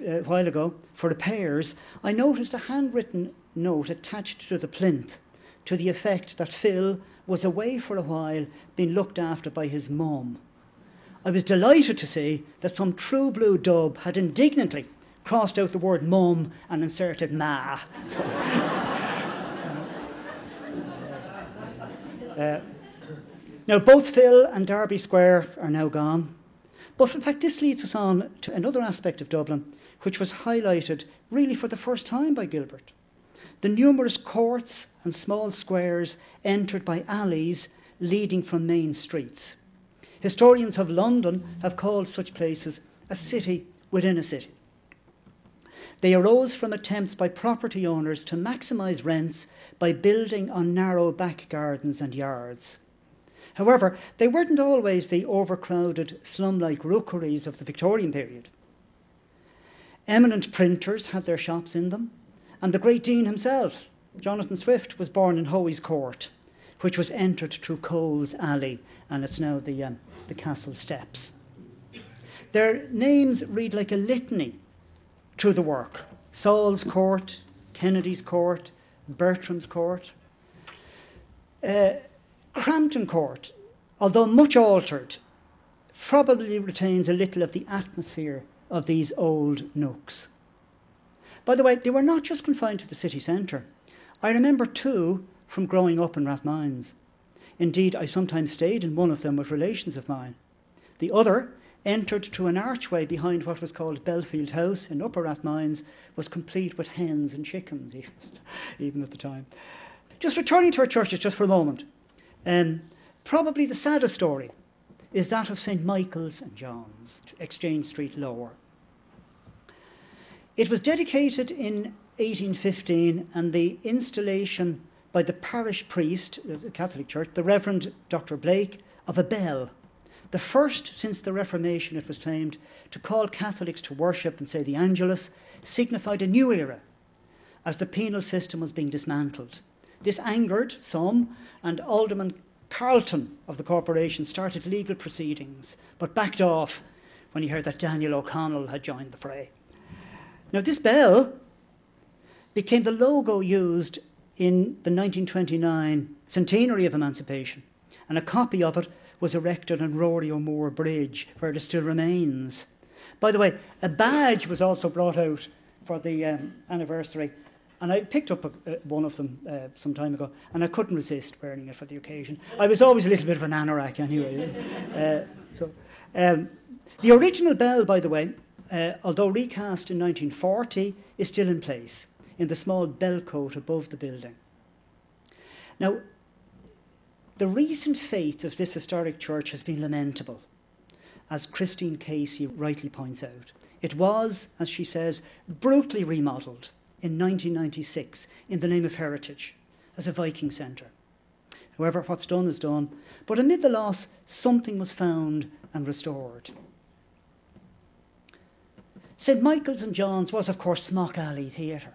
uh, while ago for repairs, I noticed a handwritten note attached to the plinth to the effect that Phil was away for a while, being looked after by his mum. I was delighted to see that some true blue dub had indignantly crossed out the word mum and inserted ma. So, uh, now, both Phil and Derby Square are now gone. But in fact, this leads us on to another aspect of Dublin, which was highlighted really for the first time by Gilbert. The numerous courts and small squares entered by alleys leading from main streets. Historians of London have called such places a city within a city. They arose from attempts by property owners to maximise rents by building on narrow back gardens and yards. However, they weren't always the overcrowded, slum like rookeries of the Victorian period. Eminent printers had their shops in them, and the great Dean himself, Jonathan Swift, was born in Hoey's Court, which was entered through Cole's Alley, and it's now the, um, the castle steps. Their names read like a litany through the work Saul's Court, Kennedy's Court, Bertram's Court. Uh, Crampton Court, although much altered, probably retains a little of the atmosphere of these old nooks. By the way, they were not just confined to the city centre. I remember two from growing up in Rathmines. Indeed, I sometimes stayed in one of them with relations of mine. The other entered through an archway behind what was called Belfield House in Upper Rathmines, was complete with hens and chickens, even at the time. Just returning to our churches just for a moment. Um, probably the saddest story is that of St. Michael's and John's, Exchange Street Lower. It was dedicated in 1815, and the installation by the parish priest, the Catholic Church, the Reverend Dr. Blake, of a bell. The first since the Reformation, it was claimed, to call Catholics to worship and say the Angelus signified a new era as the penal system was being dismantled. This angered some, and Alderman Carleton of the corporation started legal proceedings, but backed off when he heard that Daniel O'Connell had joined the fray. Now, this bell became the logo used in the 1929 centenary of emancipation, and a copy of it was erected on Rory O'More Bridge, where it still remains. By the way, a badge was also brought out for the um, anniversary, and I picked up a, uh, one of them uh, some time ago, and I couldn't resist wearing it for the occasion. I was always a little bit of an anorak anyway. uh, so, um, the original bell, by the way, uh, although recast in 1940, is still in place in the small bell cote above the building. Now, the recent fate of this historic church has been lamentable, as Christine Casey rightly points out. It was, as she says, brutally remodelled in 1996 in the name of heritage as a Viking centre. However, what's done is done. But amid the loss, something was found and restored. St Michael's and John's was, of course, Smock Alley Theatre.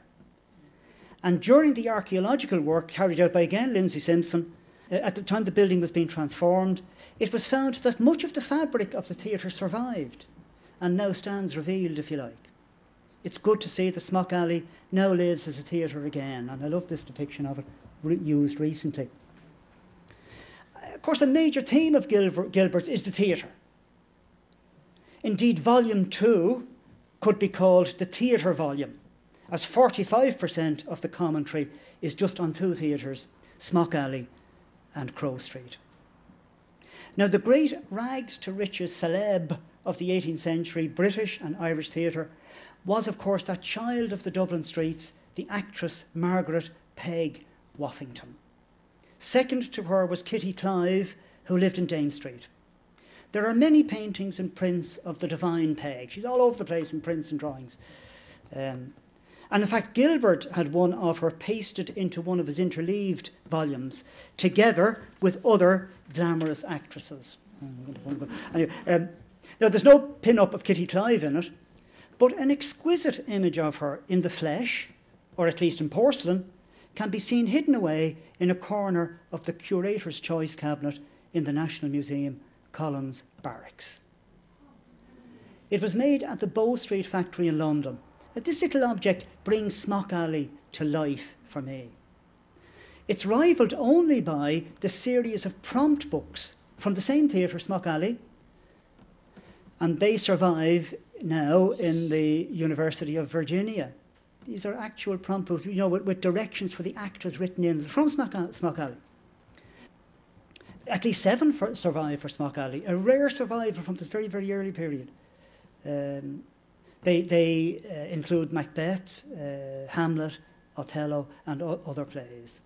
And during the archaeological work carried out by again Linzi Simpson, uh, at the time the building was being transformed, it was found that much of the fabric of the theatre survived and now stands revealed, if you like it's good to see the Smock Alley now lives as a theatre again, and I love this depiction of it re- used recently. Of course, a major theme of Gilbert's is the theatre. Indeed, volume two could be called the theatre volume, as 45% of the commentary is just on two theatres, Smock Alley and Crow Street. Now, the great rags to riches celeb of the 18th century British and Irish theatre was, of course, that child of the Dublin streets, the actress Margaret Peg Woffington. Second to her was Kitty Clive, who lived in Dame Street. There are many paintings and prints of the divine Peg. She's all over the place in prints and drawings. Um, and in fact, Gilbert had one of her pasted into one of his interleaved volumes, together with other glamorous actresses. Anyway, um, now, there's no pin up of Kitty Clive in it, but an exquisite image of her in the flesh, or at least in porcelain, can be seen hidden away in a corner of the curator's choice cabinet in the National Museum, Collins Barracks. It was made at the Bow Street factory in London. This little object brings Smock Alley to life for me. It's rivalled only by the series of prompt books from the same theatre, Smock Alley, and they survive now in the University of Virginia. These are actual prompt books, you know, with, with directions for the actors written in from Smock, Smock Alley. At least seven for, survive for Smock Alley, a rare survivor from this very, very early period. Um, they they uh, include Macbeth, uh, Hamlet, Othello, and other plays.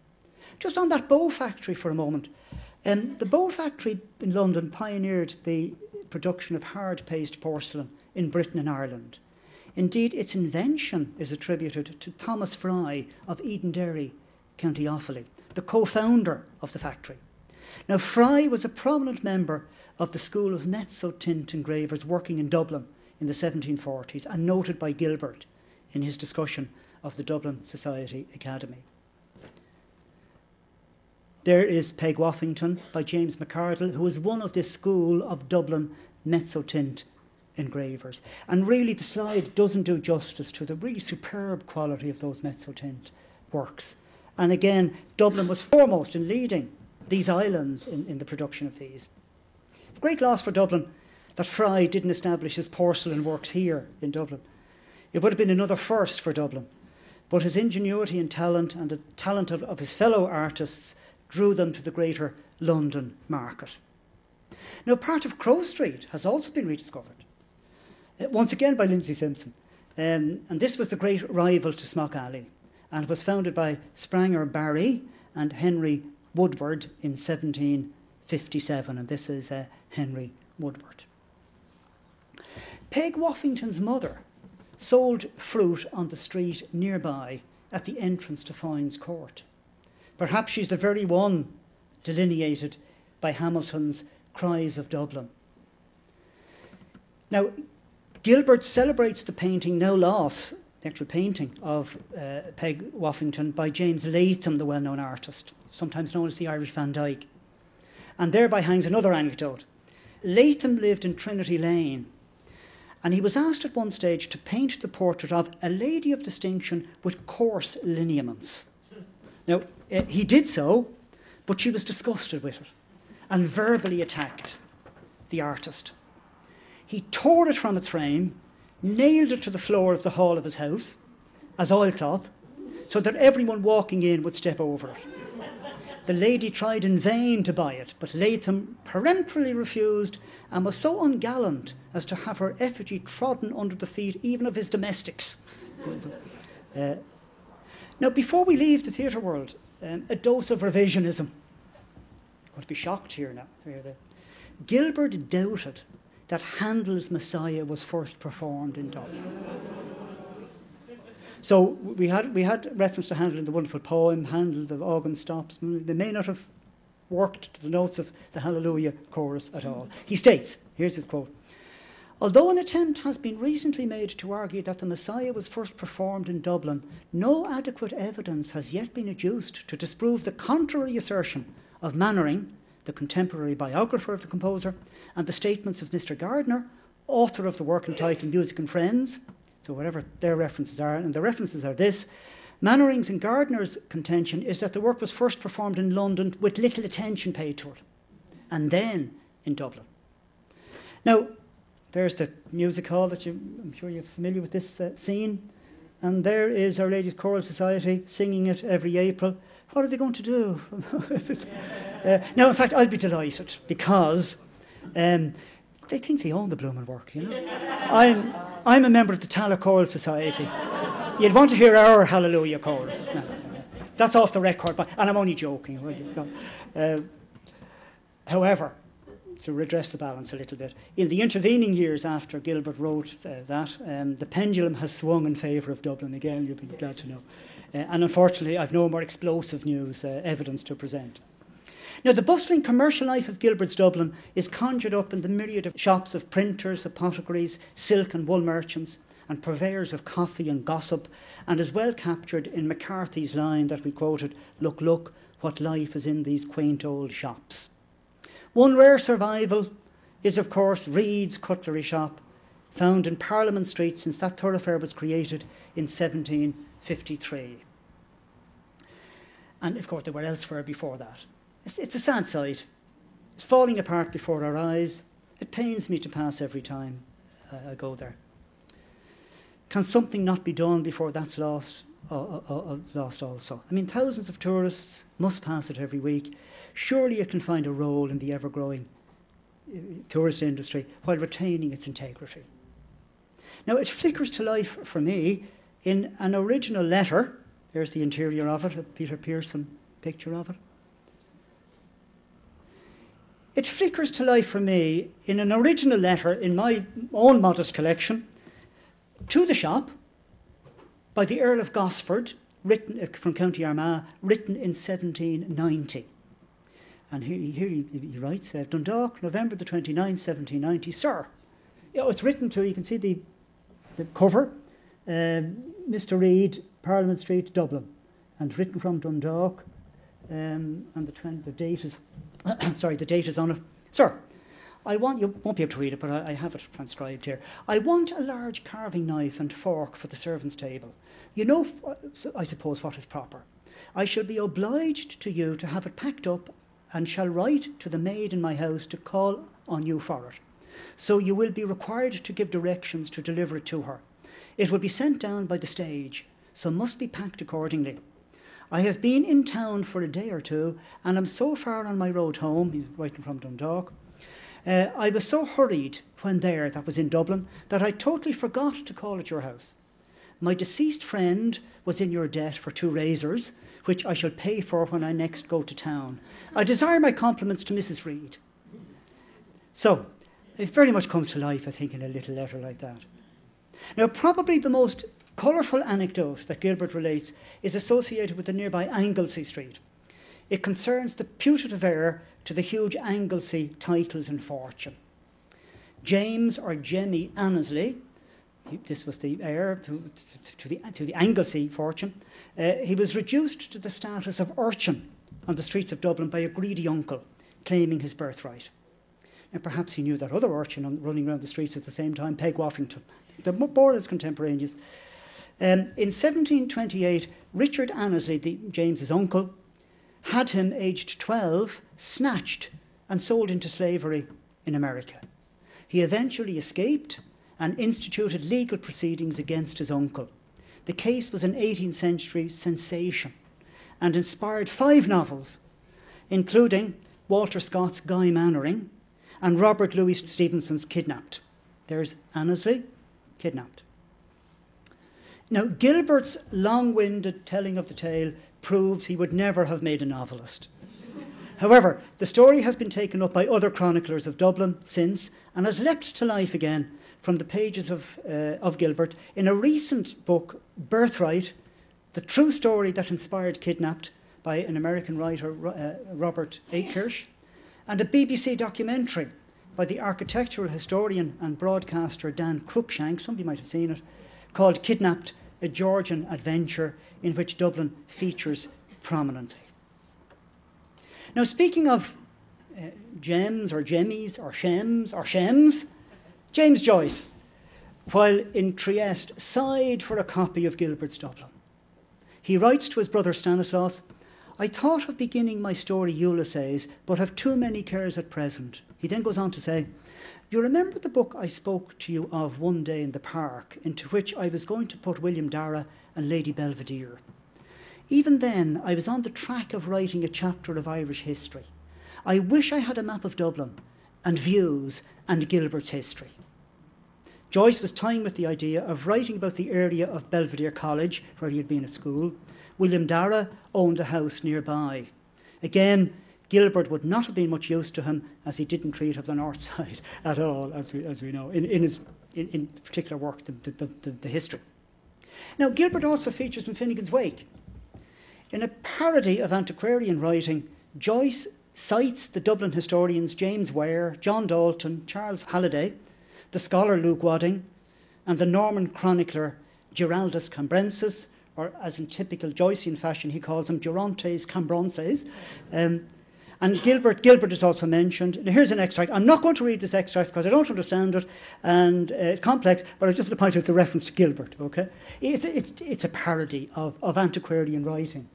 Just on that bow factory for a moment. Um, the bow factory in London pioneered the production of hard paste porcelain in Britain and Ireland. Indeed, its invention is attributed to Thomas Frye of Eden Edenderry, County Offaly, the co founder of the factory. Now, Frye was a prominent member of the school of mezzotint engravers working in Dublin in the 1740s and noted by Gilbert in his discussion of the Dublin Society Academy. There is Peg Woffington by James MacArdell, who was one of this school of Dublin mezzotint engravers. And really, the slide doesn't do justice to the really superb quality of those mezzotint works. And again, Dublin was foremost in leading these islands in, in the production of these. It's a great loss for Dublin that Frye didn't establish his porcelain works here in Dublin. It would have been another first for Dublin. But his ingenuity and talent and the talent of, of his fellow artists drew them to the greater London market. Now, part of Crow Street has also been rediscovered, uh, once again by Linzi Simpson. Um, and this was the great rival to Smock Alley, and was founded by Spranger Barry and Henry Woodward in 1757. And this is uh, Henry Woodward. Peg Woffington's mother sold fruit on the street nearby at the entrance to Foynes Court. Perhaps she's the very one delineated by Hamilton's Cries of Dublin. Now, Gilbert celebrates the painting No Loss, the actual painting of uh, Peg Woffington by James Latham, the well known artist, sometimes known as the Irish Van Dyck. And thereby hangs another anecdote. Latham lived in Trinity Lane, and he was asked at one stage to paint the portrait of a lady of distinction with coarse lineaments. Now, uh, he did so, but she was disgusted with it and verbally attacked the artist. He tore it from its frame, nailed it to the floor of the hall of his house as oilcloth, so that everyone walking in would step over it. The lady tried in vain to buy it, but Latham peremptorily refused and was so ungallant as to have her effigy trodden under the feet even of his domestics. Uh, now, before we leave the theatre world, um, a dose of revisionism. I'm going to be shocked here now. Gilbert doubted that Handel's Messiah was first performed in Dublin. So we had, we had reference to Handel in the wonderful poem, Handel, the organ stops. They may not have worked to the notes of the Hallelujah chorus at all. He states, here's his quote Although an attempt has been recently made to argue that the Messiah was first performed in Dublin, no adequate evidence has yet been adduced to disprove the contrary assertion of Mainwaring, the contemporary biographer of the composer, and the statements of Mr. Gardiner, author of the work entitled Music and Friends. So, whatever their references are, and the references are this Mainwaring's and Gardiner's contention is that the work was first performed in London with little attention paid to it, and then in Dublin. Now, there's the music hall that you, I'm sure you're familiar with this uh, scene. And there is Our Lady's Choral Society singing it every April. What are they going to do? uh, now, in fact, I'll be delighted because um, they think they own the blooming work, you know. I'm, I'm a member of the Tallaght Choral Society. You'd want to hear our Hallelujah chorus. No, that's off the record, but, and I'm only joking. Uh, however, to redress the balance a little bit. In the intervening years after Gilbert wrote uh, that, um, the pendulum has swung in favour of Dublin again, you'll be glad to know. Uh, and unfortunately, I've no more explosive news uh, evidence to present. Now, the bustling commercial life of Gilbert's Dublin is conjured up in the myriad of shops of printers, apothecaries, silk and wool merchants, and purveyors of coffee and gossip, and is well captured in McCarthy's line that we quoted Look, look, what life is in these quaint old shops. One rare survival is, of course, Read's Cutlery Shop, found in Parliament Street since that thoroughfare was created in 1753. And of course, they were elsewhere before that. It's, it's a sad sight. It's falling apart before our eyes. It pains me to pass every time uh, I go there. Can something not be done before that's lost? Uh, uh, uh, lost also. I mean, thousands of tourists must pass it every week surely it can find a role in the ever growing uh, tourist industry while retaining its integrity. Now, it flickers to life for me in an original letter. There's the interior of it, a Peter Pearson picture of it. It flickers to life for me in an original letter in my own modest collection to the shop by the Earl of Gosford, written uh, from County Armagh, written in 1790. And here, he, he, writes, uh, Dundalk, November the 29th, 1790. Sir, you know, it's written to, you can see the, the cover, Mr. Read, Parliament Street, Dublin. And written from Dundalk, um, and the, 20, the date is, sorry, the date is on it. Sir, I want, you won't be able to read it, but I, I have it transcribed here. I want a large carving knife and fork for the servants' table. You know, I suppose, what is proper. I shall be obliged to you to have it packed up and shall write to the maid in my house to call on you for it. So you will be required to give directions to deliver it to her. It will be sent down by the stage, so must be packed accordingly. I have been in town for a day or two, and am so far on my road home, he's writing from Dundalk. Uh, I was so hurried when there, that was in Dublin, that I totally forgot to call at your house. My deceased friend was in your debt for two razors, which I shall pay for when I next go to town. I desire my compliments to Mrs. Read. So, it very much comes to life, I think, in a little letter like that. Now, probably the most colourful anecdote that Gilbert relates is associated with the nearby Anglesey Street. It concerns the putative heir to the huge Anglesey titles and fortune. James or Jemmy Annesley, this was the heir to, to, to, the, to the Anglesey fortune, uh, he was reduced to the status of urchin on the streets of Dublin by a greedy uncle claiming his birthright. And perhaps he knew that other urchin on, running around the streets at the same time, Peg Woffington. They're more or less contemporaneous. Um, in 1728, Richard Annesley, the, James's uncle, had him, aged 12, snatched and sold into slavery in America. He eventually escaped and instituted legal proceedings against his uncle. The case was an 18th century sensation and inspired five novels, including Walter Scott's Guy Mannering and Robert Louis Stevenson's Kidnapped. There's Annesley, Kidnapped. Now, Gilbert's long winded telling of the tale proves he would never have made a novelist. However, the story has been taken up by other chroniclers of Dublin since and has leapt to life again from the pages of, uh, of Gilbert in a recent book, Birthright, the true story that inspired Kidnapped by an American writer, uh, Robert A. Kirsch, and a BBC documentary by the architectural historian and broadcaster Dan Cruickshank, you might have seen it, called Kidnapped, a Georgian adventure in which Dublin features prominently. Now, speaking of uh, gems or jemmies or shems or shems, James Joyce, while in Trieste, sighed for a copy of Gilbert's Dublin. He writes to his brother Stanislaus, I thought of beginning my story Ulysses, but have too many cares at present. He then goes on to say, You remember the book I spoke to you of one day in the park, into which I was going to put William Darragh and Lady Belvedere? Even then, I was on the track of writing a chapter of Irish history. I wish I had a map of Dublin and views and Gilbert's history. Joyce was toying with the idea of writing about the area of Belvedere College, where he had been at school. William Dara owned a house nearby. Again, Gilbert would not have been much use to him as he didn't treat of the north side at all, as we, as we know, in, in his in, in particular work, the, the, the, the history. Now, Gilbert also features in Finnegans Wake. In a parody of antiquarian writing, Joyce cites the Dublin historians James Ware, John Dalton, Charles Halliday, the scholar Luke Wadding, and the Norman chronicler Giraldus Cambrensis, or as in typical Joycean fashion, he calls them Durantes Cambronses. Um, and Gilbert, Gilbert is also mentioned. Now, here's an extract. I'm not going to read this extract because I don't understand it, and uh, it's complex. But I just want to point out the reference to Gilbert. Okay, it's it's, it's a parody of, of antiquarian writing.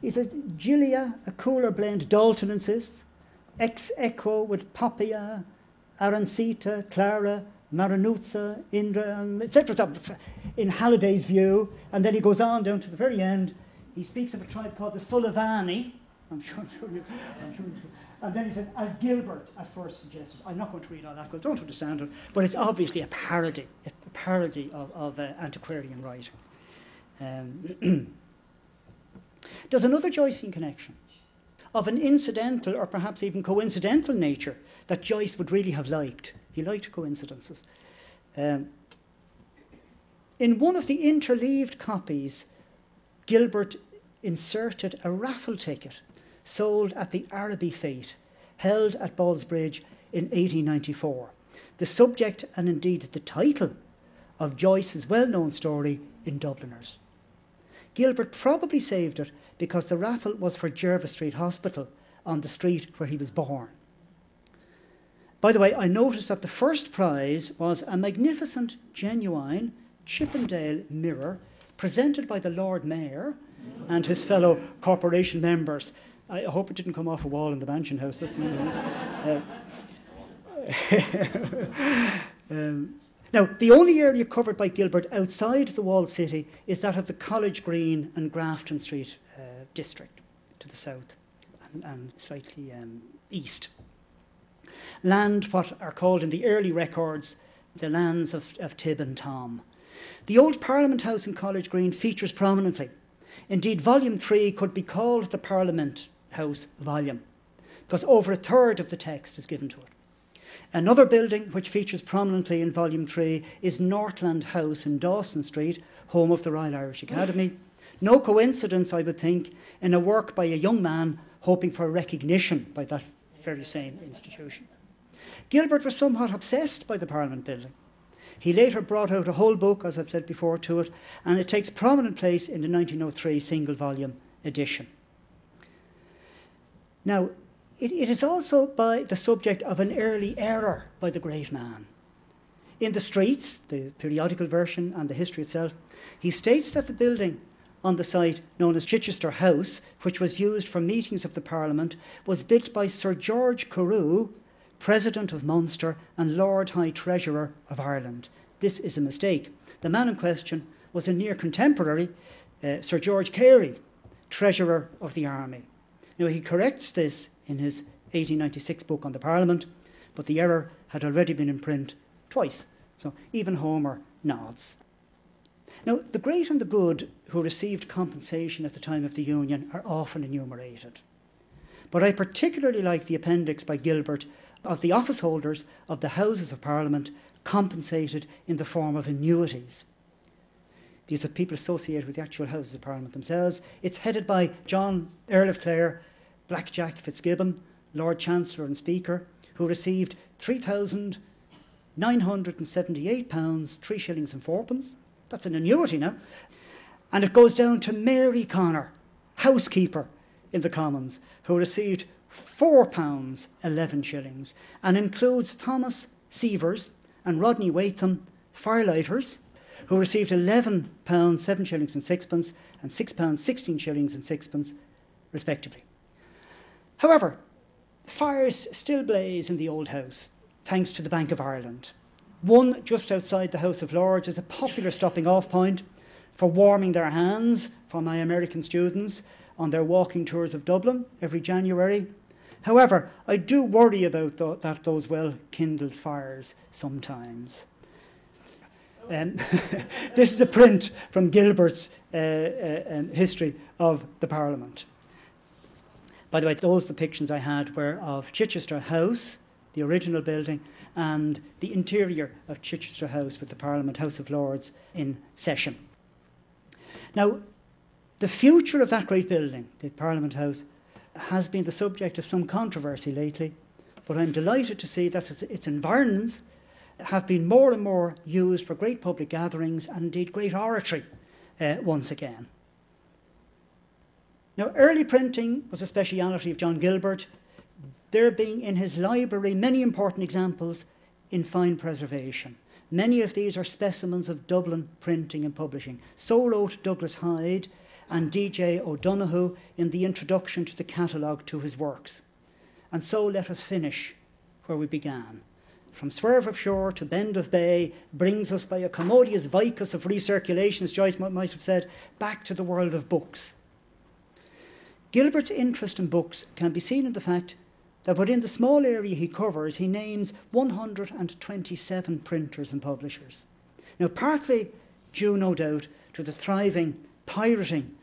He said, Gilia, a cooler blend, Dalton insists, ex echo with Papia, Arancita, Clara, Maranuzza, Indra, etc. In Halliday's view, and then he goes on down to the very end. He speaks of a tribe called the Sullivani. I'm sure, I'm sure, I'm sure and then he said, as Gilbert at first suggested. I'm not going to read all that because I don't understand it, but it's obviously a parody, a parody of, of uh, antiquarian writing. Um, There's another Joycean connection of an incidental or perhaps even coincidental nature that Joyce would really have liked. He liked coincidences. Um, in one of the interleaved copies, Gilbert inserted a raffle ticket sold at the Araby Fete held at Ballsbridge in 1894. The subject and indeed the title of Joyce's well known story in Dubliners. Gilbert probably saved it because the raffle was for Jervis Street Hospital on the street where he was born. By the way, I noticed that the first prize was a magnificent, genuine Chippendale mirror presented by the Lord Mayor and his fellow corporation members. I hope it didn't come off a wall in the Mansion House. uh, um, now, the only area covered by Gilbert outside the walled city is that of the College Green and Grafton Street uh, district to the south and, and slightly um, east. Land, what are called in the early records the lands of, of Tib and Tom. The old Parliament House in College Green features prominently. Indeed, Volume 3 could be called the Parliament House volume, because over a third of the text is given to it. Another building which features prominently in Volume 3 is Northland House in Dawson Street, home of the Royal Irish Academy. No coincidence, I would think, in a work by a young man hoping for recognition by that very same institution. Gilbert was somewhat obsessed by the Parliament building. He later brought out a whole book, as I've said before, to it, and it takes prominent place in the 1903 single volume edition. Now, it, it is also by the subject of an early error by the great man. In the streets, the periodical version and the history itself, he states that the building on the site known as Chichester House, which was used for meetings of the Parliament, was built by Sir George Carew, President of Munster and Lord High Treasurer of Ireland. This is a mistake. The man in question was a near contemporary, uh, Sir George Carey, Treasurer of the Army. Now, he corrects this in his 1896 book on the Parliament, but the error had already been in print twice. So even Homer nods. Now, the great and the good who received compensation at the time of the Union are often enumerated. But I particularly like the appendix by Gilbert of the office holders of the Houses of Parliament compensated in the form of annuities. These are people associated with the actual Houses of Parliament themselves. It's headed by John, Earl of Clare, Black Jack Fitzgibbon, Lord Chancellor and Speaker, who received £3,978, three shillings and fourpence. That's an annuity now. And it goes down to Mary Connor, housekeeper in the Commons, who received £4, 11 shillings, and includes Thomas Sievers and Rodney Waitham, firelighters, who received £11, 7 shillings and sixpence, and £6, 16 shillings and sixpence, respectively. However, fires still blaze in the old house. thanks to the Bank of Ireland. One just outside the House of Lords is a popular stopping off point for warming their hands for my American students on their walking tours of Dublin every January. However, I do worry about th- that those well kindled fires sometimes. Um, this is a print from Gilbert's uh, uh, um, history of the Parliament. By the way, those depictions I had were of Chichester House, the original building, and the interior of Chichester House with the Parliament House of Lords in session. Now, the future of that great building, the Parliament House, has been the subject of some controversy lately, but I'm delighted to see that its environs have been more and more used for great public gatherings and indeed great oratory uh, once again. Now, early printing was a speciality of John Gilbert, there being in his library many important examples in fine preservation. Many of these are specimens of Dublin printing and publishing. So wrote Douglas Hyde and D.J. O'Donoghue in the introduction to the catalogue to his works. And so let us finish where we began from swerve of shore to bend of bay, brings us by a commodious vicus of recirculation, as Joyce might have said, back to the world of books. Gilbert's interest in books can be seen in the fact that within the small area he covers, he names 127 printers and publishers. Now, partly due, no doubt, to the thriving pirating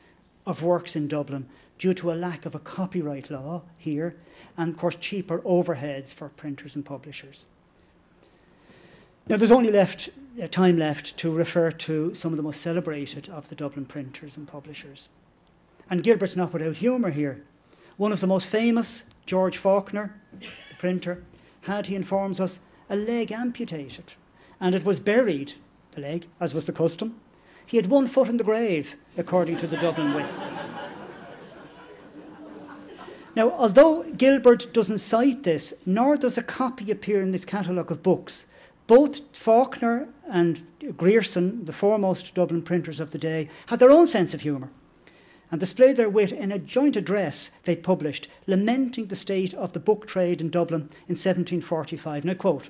of works in Dublin due to a lack of a copyright law here, and of course, cheaper overheads for printers and publishers. Now, there's only left uh, time left to refer to some of the most celebrated of the Dublin printers and publishers. And Gilbert's not without humour here. One of the most famous, George Faulkner, the printer, had, he informs us, a leg amputated, and it was buried, the leg, as was the custom. He had one foot in the grave, according to the Dublin Wits. Now, although Gilbert doesn't cite this, nor does a copy appear in this catalogue of books, both Faulkner and Grierson, the foremost Dublin printers of the day, had their own sense of humour and displayed their wit in a joint address they published, lamenting the state of the book trade in Dublin in 1745. And I quote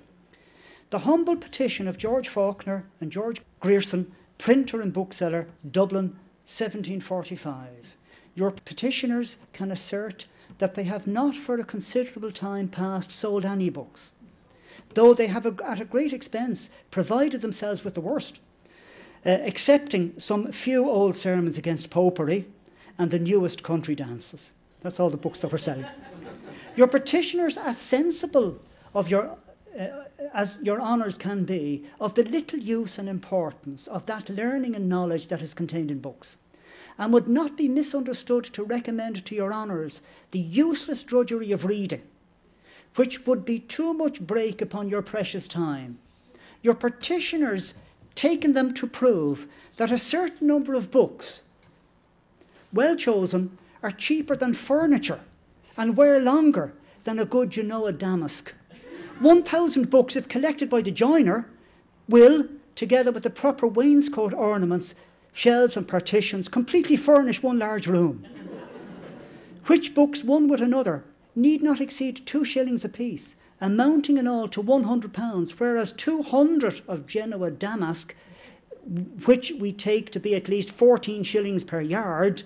The humble petition of George Faulkner and George Grierson, printer and bookseller, Dublin, 1745. Your petitioners can assert that they have not for a considerable time past sold any books though they have, at a great expense, provided themselves with the worst, uh, accepting some few old sermons against popery and the newest country dances. That's all the books that we're selling. your petitioners are sensible of your, uh, as your honours can be, of the little use and importance of that learning and knowledge that is contained in books and would not be misunderstood to recommend to your honours the useless drudgery of reading, which would be too much break upon your precious time. Your petitioners taken them to prove that a certain number of books, well chosen, are cheaper than furniture and wear longer than a good Genoa damask. 1,000 books, if collected by the joiner, will, together with the proper wainscot ornaments, shelves and partitions, completely furnish one large room. Which books, one with another, need not exceed two shillings apiece, amounting in all to £100, whereas 200 of Genoa damask, which we take to be at least 14 shillings per yard,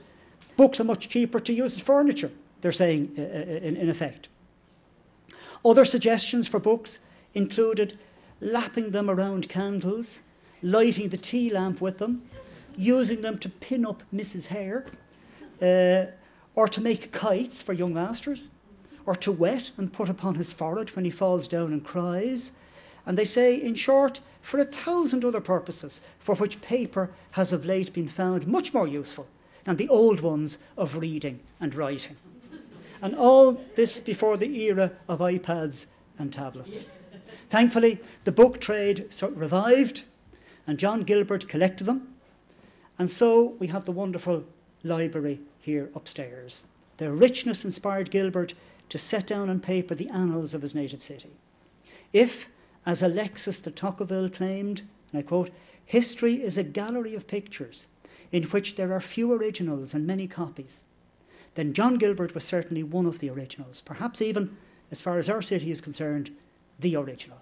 books are much cheaper to use as furniture, they're saying uh, uh, in, in effect. Other suggestions for books included lapping them around candles, lighting the tea lamp with them, using them to pin up Mrs. Hair, uh, or to make kites for young masters, or to wet and put upon his forehead when he falls down and cries. And they say, in short, for a thousand other purposes for which paper has of late been found much more useful than the old ones of reading and writing. And all this before the era of iPads and tablets. Thankfully, the book trade revived, and John Gilbert collected them. And so we have the wonderful library here upstairs. Their richness inspired Gilbert to set down on paper the annals of his native city. If, as Alexis de Tocqueville claimed, and I quote, history is a gallery of pictures in which there are few originals and many copies, then John Gilbert was certainly one of the originals, perhaps even, as far as our city is concerned, the original.